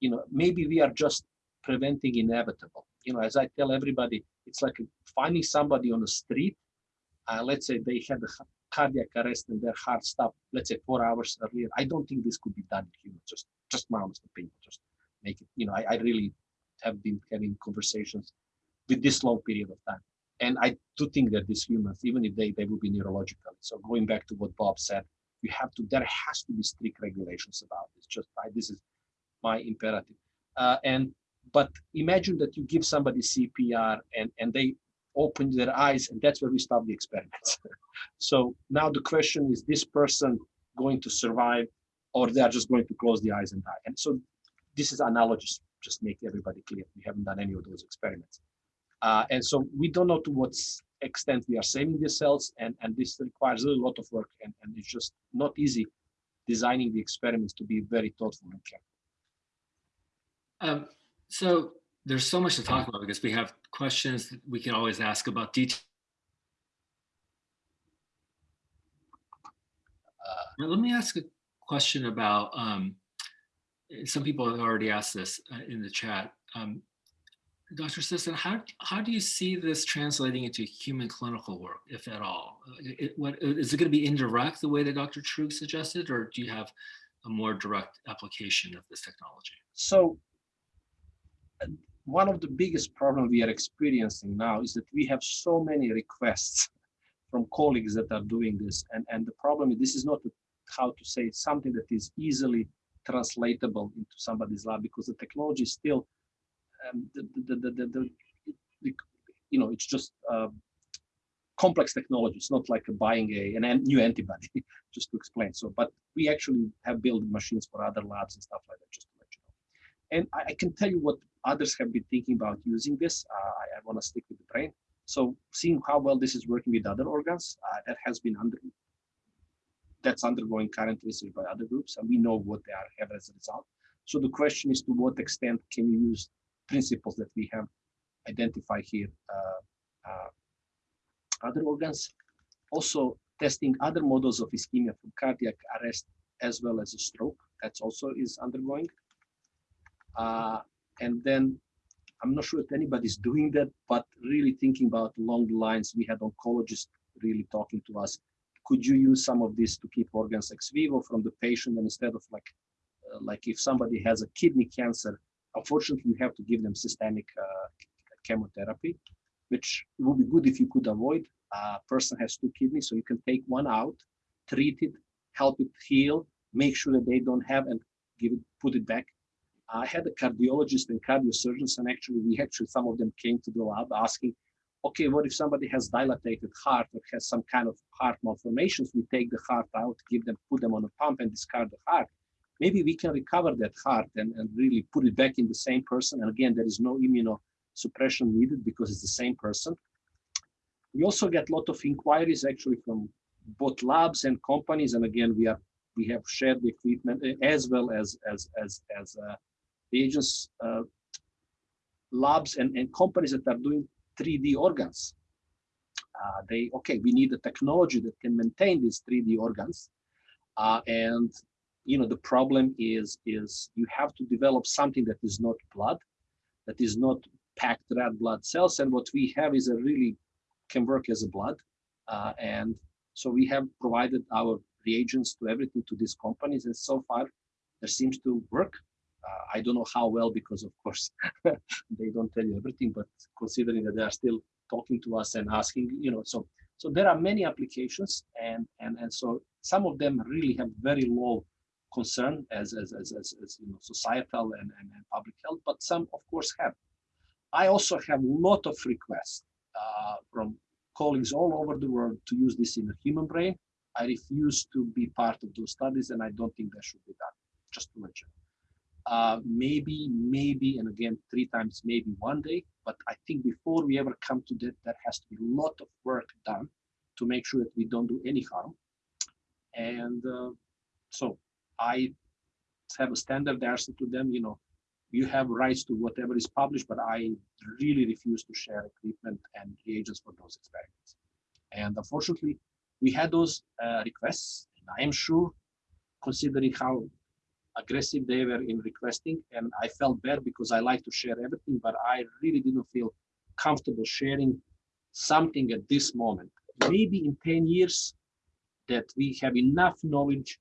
You know, maybe we are just preventing inevitable. You know, as I tell everybody, it's like finding somebody on the street. Uh, let's say they had a cardiac arrest and their heart stopped. Let's say four hours earlier. I don't think this could be done in humans. Just, just my honest opinion. Just make it, you know, I, I really have been having conversations with this long period of time. And I do think that these humans, even if they, they will be neurological. So going back to what Bob said, you have to, there has to be strict regulations about this. Just I, this is my imperative. Uh, and, but imagine that you give somebody CPR and, and they open their eyes and that's where we stop the experiments. so now the question is this person going to survive or they are just going to close the eyes and die. And so this is analogous, just make everybody clear. We haven't done any of those experiments. Uh, and so we don't know to what extent we are saving these cells, and, and this requires a lot of work, and, and it's just not easy designing the experiments to be very thoughtful and careful. Um, so there's so much to talk about because we have questions that we can always ask about detail. Uh, let me ask a question about um, some people have already asked this uh, in the chat. Um, Dr. Sestan, how, how do you see this translating into human clinical work, if at all? Uh, It, what, is it going to be indirect the way that Dr. Truog suggested, or do you have a more direct application of this technology? So uh, one of the biggest problems we are experiencing now is that we have so many requests from colleagues that are doing this. And, and the problem is this is not how to say something that is easily translatable into somebody's lab because the technology is still um, the, the, the, the, the, you know, it's just uh, complex technology. It's not like buying a, an an new antibody, just to explain. So, but we actually have built machines for other labs and stuff like that, just to let you know. And I, I can tell you what others have been thinking about using this. Uh, I, I want to stick with the brain. So seeing how well this is working with other organs, uh, that has been under, that's undergoing current research by other groups, and we know what they are have as a result. So the question is to what extent can you use principles that we have identified here, uh, uh, other organs, also testing other models of ischemia from cardiac arrest as well as a stroke. That's also is undergoing. Uh, and then I'm not sure if anybody's doing that, but really thinking about along the lines, we had oncologists really talking to us. Could you use some of this to keep organs ex vivo from the patient and instead of like, uh, like if somebody has a kidney cancer, unfortunately you have to give them systemic uh, chemotherapy, which would be good if you could avoid. A person has two kidneys, so you can take one out, treat it, help it heal, make sure that they don't have and give it, put it back. I had a cardiologist and cardiosurgeons, and actually, we actually some of them came to the lab asking, okay, what if somebody has dilated heart or has some kind of heart malformations? We take the heart out, give them, put them on a pump, and discard the heart. Maybe we can recover that heart and, and really put it back in the same person. And again, there is no immunosuppression needed because it's the same person. We also get a lot of inquiries actually from both labs and companies. And again, we are we have shared the equipment uh, as well as as as as uh, agents, uh, labs and, and companies that are doing 3D organs. Uh, they, okay, we need a technology that can maintain these 3D organs. Uh, and, you know, the problem is, is you have to develop something that is not blood, that is not packed red blood cells. And what we have is a really can work as a blood. Uh, and so we have provided our reagents to everything to these companies. And so far, there seems to work. Uh, I don't know how well because, of course, they don't tell you everything. But considering that they are still talking to us and asking, you know, so so there are many applications, and and and so some of them really have very low concern as as as, as, as you know societal and, and, and public health, but some of course have. I also have a lot of requests uh, from colleagues all over the world to use this in the human brain. I refuse to be part of those studies, and I don't think that should be done. Just to know uh, maybe, maybe, and again, three times maybe one day. But I think before we ever come to that, there has to be a lot of work done to make sure that we don't do any harm. And uh, so I have a standard answer to them, you know, you have rights to whatever is published, but I really refuse to share equipment and reagents for those experiments. And unfortunately, we had those uh, requests, and I am sure, considering how aggressive they were in requesting and I felt bad because I like to share everything, but I really didn't feel comfortable sharing something at this moment. Maybe in 10 years that we have enough knowledge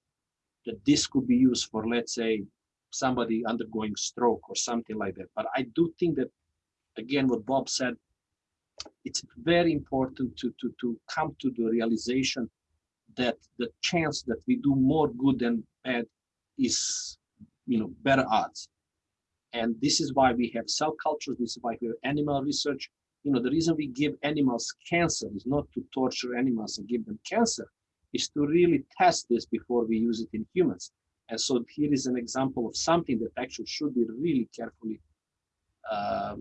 that this could be used for, let's say, somebody undergoing stroke or something like that. But I do think that, again, what Bob said, it's very important to, to, to come to the realization that the chance that we do more good than bad is you know better odds. And this is why we have cell cultures this is why we have animal research. You know the reason we give animals cancer is not to torture animals and give them cancer is to really test this before we use it in humans. And so here is an example of something that actually should be really carefully uh,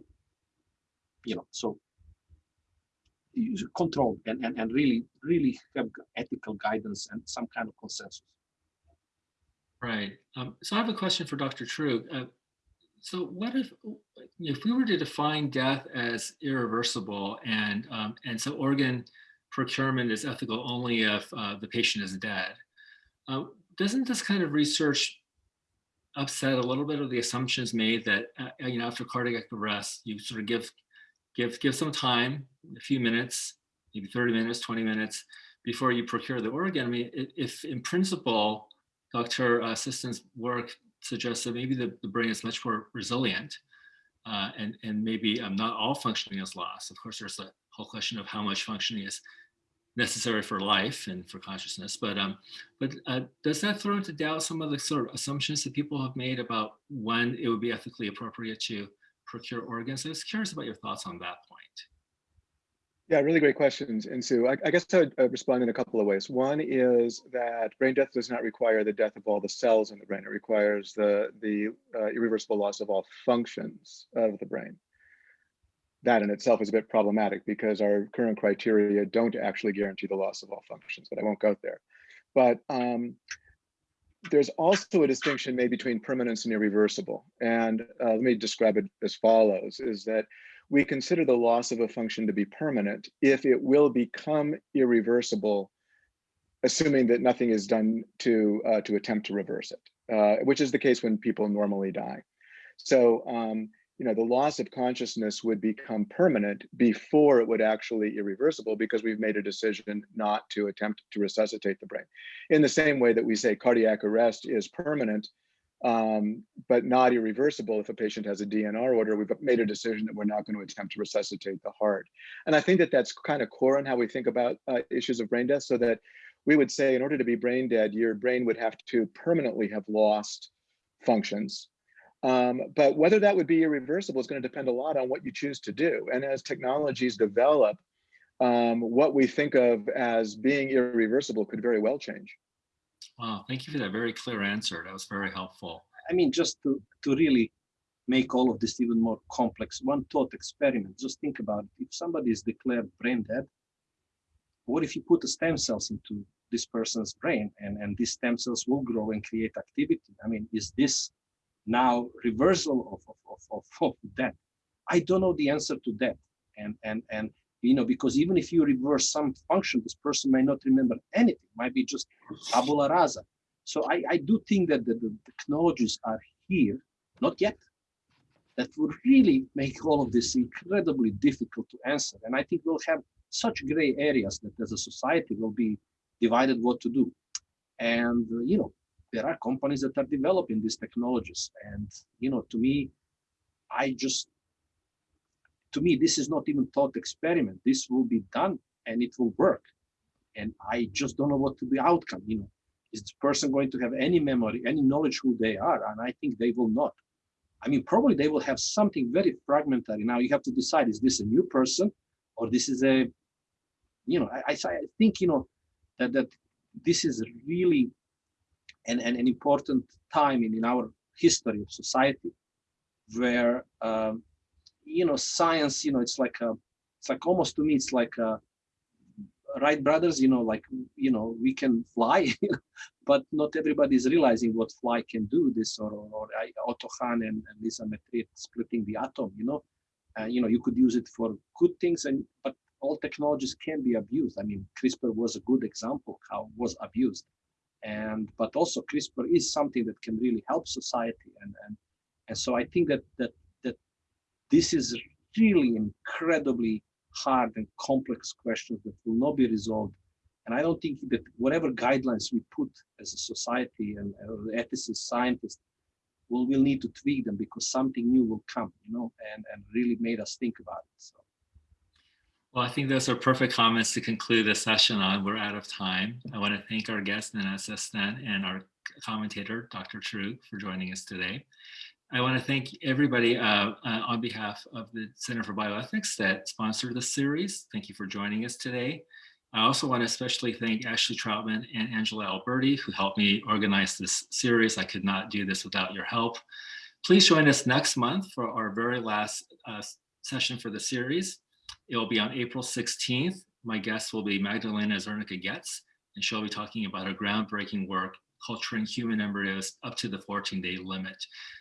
you know so controlled and, and and really really have ethical guidance and some kind of consensus Right. Um, so I have a question for Dr. Truog. Uh, so what if if we were to define death as irreversible and um, and so organ procurement is ethical only if uh, the patient is dead? Uh, doesn't this kind of research upset a little bit of the assumptions made that, uh, you know, after cardiac arrest, you sort of give, give, give some time, a few minutes, maybe 30 minutes, 20 minutes before you procure the organ. I mean, if in principle, Dr. Sestan's work suggests that maybe the, the brain is much more resilient uh, and, and maybe um, not all functioning is lost. Of course, there's a whole question of how much functioning is necessary for life and for consciousness. But um, but uh, does that throw into doubt some of the sort of assumptions that people have made about when it would be ethically appropriate to procure organs? I was curious about your thoughts on that point. Yeah, really great questions. Insoo. I, I guess I would uh, respond in a couple of ways. One is that brain death does not require the death of all the cells in the brain. It requires the, the uh, irreversible loss of all functions of the brain. That in itself is a bit problematic because our current criteria don't actually guarantee the loss of all functions, but I won't go there. But um, there's also a distinction made between permanence and irreversible. And uh, let me describe it as follows, is that we consider the loss of a function to be permanent if it will become irreversible, assuming that nothing is done to uh, to attempt to reverse it, uh, which is the case when people normally die. So, um, you know, the loss of consciousness would become permanent before it would actually irreversible because we've made a decision not to attempt to resuscitate the brain. In the same way that we say cardiac arrest is permanent um, but not irreversible if a patient has a DNR order. We've made a decision that we're not going to attempt to resuscitate the heart. And I think that that's kind of core in how we think about uh, issues of brain death so that we would say in order to be brain dead, your brain would have to permanently have lost functions. Um, but whether that would be irreversible is going to depend a lot on what you choose to do. And as technologies develop, um, what we think of as being irreversible could very well change. Wow, thank you for that very clear answer. That was very helpful. I mean, just to, to really make all of this even more complex, one thought experiment, just think about it. If somebody is declared brain dead, what if you put the stem cells into this person's brain and, and these stem cells will grow and create activity? I mean, is this now reversal of, of, of, of that? I don't know the answer to that. And, and, and you know, because even if you reverse some function, this person may not remember anything, might be just tabula rasa. So I, I do think that the, the technologies are here, not yet, that would really make all of this incredibly difficult to answer. And I think we'll have such gray areas that as a society will be divided what to do. And, uh, you know, there are companies that are developing these technologies. And, you know, to me, I just to me, this is not even thought experiment. This will be done and it will work. And I just don't know what to be outcome. You know, is this person going to have any memory, any knowledge who they are? And I think they will not. I mean, probably they will have something very fragmentary. Now you have to decide: is this a new person, or this is a, you know, I, I think you know that that this is really an, an, an important time in, in our history of society where um, you know science you know it's like a it's like almost to me it's like a Wright brothers you know like you know we can fly but not everybody is realizing what fly can do this or or, Otto uh, Hahn and, and Lisa Meitner splitting the atom you know? Uh, you know you could use it for good things and but all technologies can be abused. I mean crispr was a good example how it was abused. And but also crispr is something that can really help society and and and so i think that that this is really incredibly hard and complex questions that will not be resolved. And I don't think that whatever guidelines we put as a society and uh, ethicists, scientists, will will need to tweak them because something new will come, you know, and, and really made us think about it. So. Well, I think those are perfect comments to conclude the session on. We're out of time. I want to thank our guest, Nenad Sestan, and our commentator, Dr. Truog, for joining us today. I want to thank everybody uh, uh, on behalf of the Center for Bioethics that sponsored this series. Thank you for joining us today. I also want to especially thank Ashley Troutman and Angela Alberti who helped me organize this series. I could not do this without your help. Please join us next month for our very last uh, session for the series. It will be on April 16th. My guest will be Magdalena Zernicka Goetz, and she'll be talking about her groundbreaking work culturing human embryos up to the 14 day limit.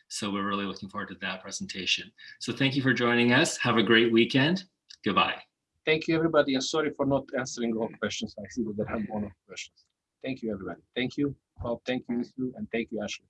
So we're really looking forward to that presentation. So thank you for joining us. Have a great weekend. Goodbye. Thank you, everybody. And sorry for not answering all questions. I see that there have one of questions. Thank you, everybody. Thank you, Bob. Thank you, and thank you, Ashley.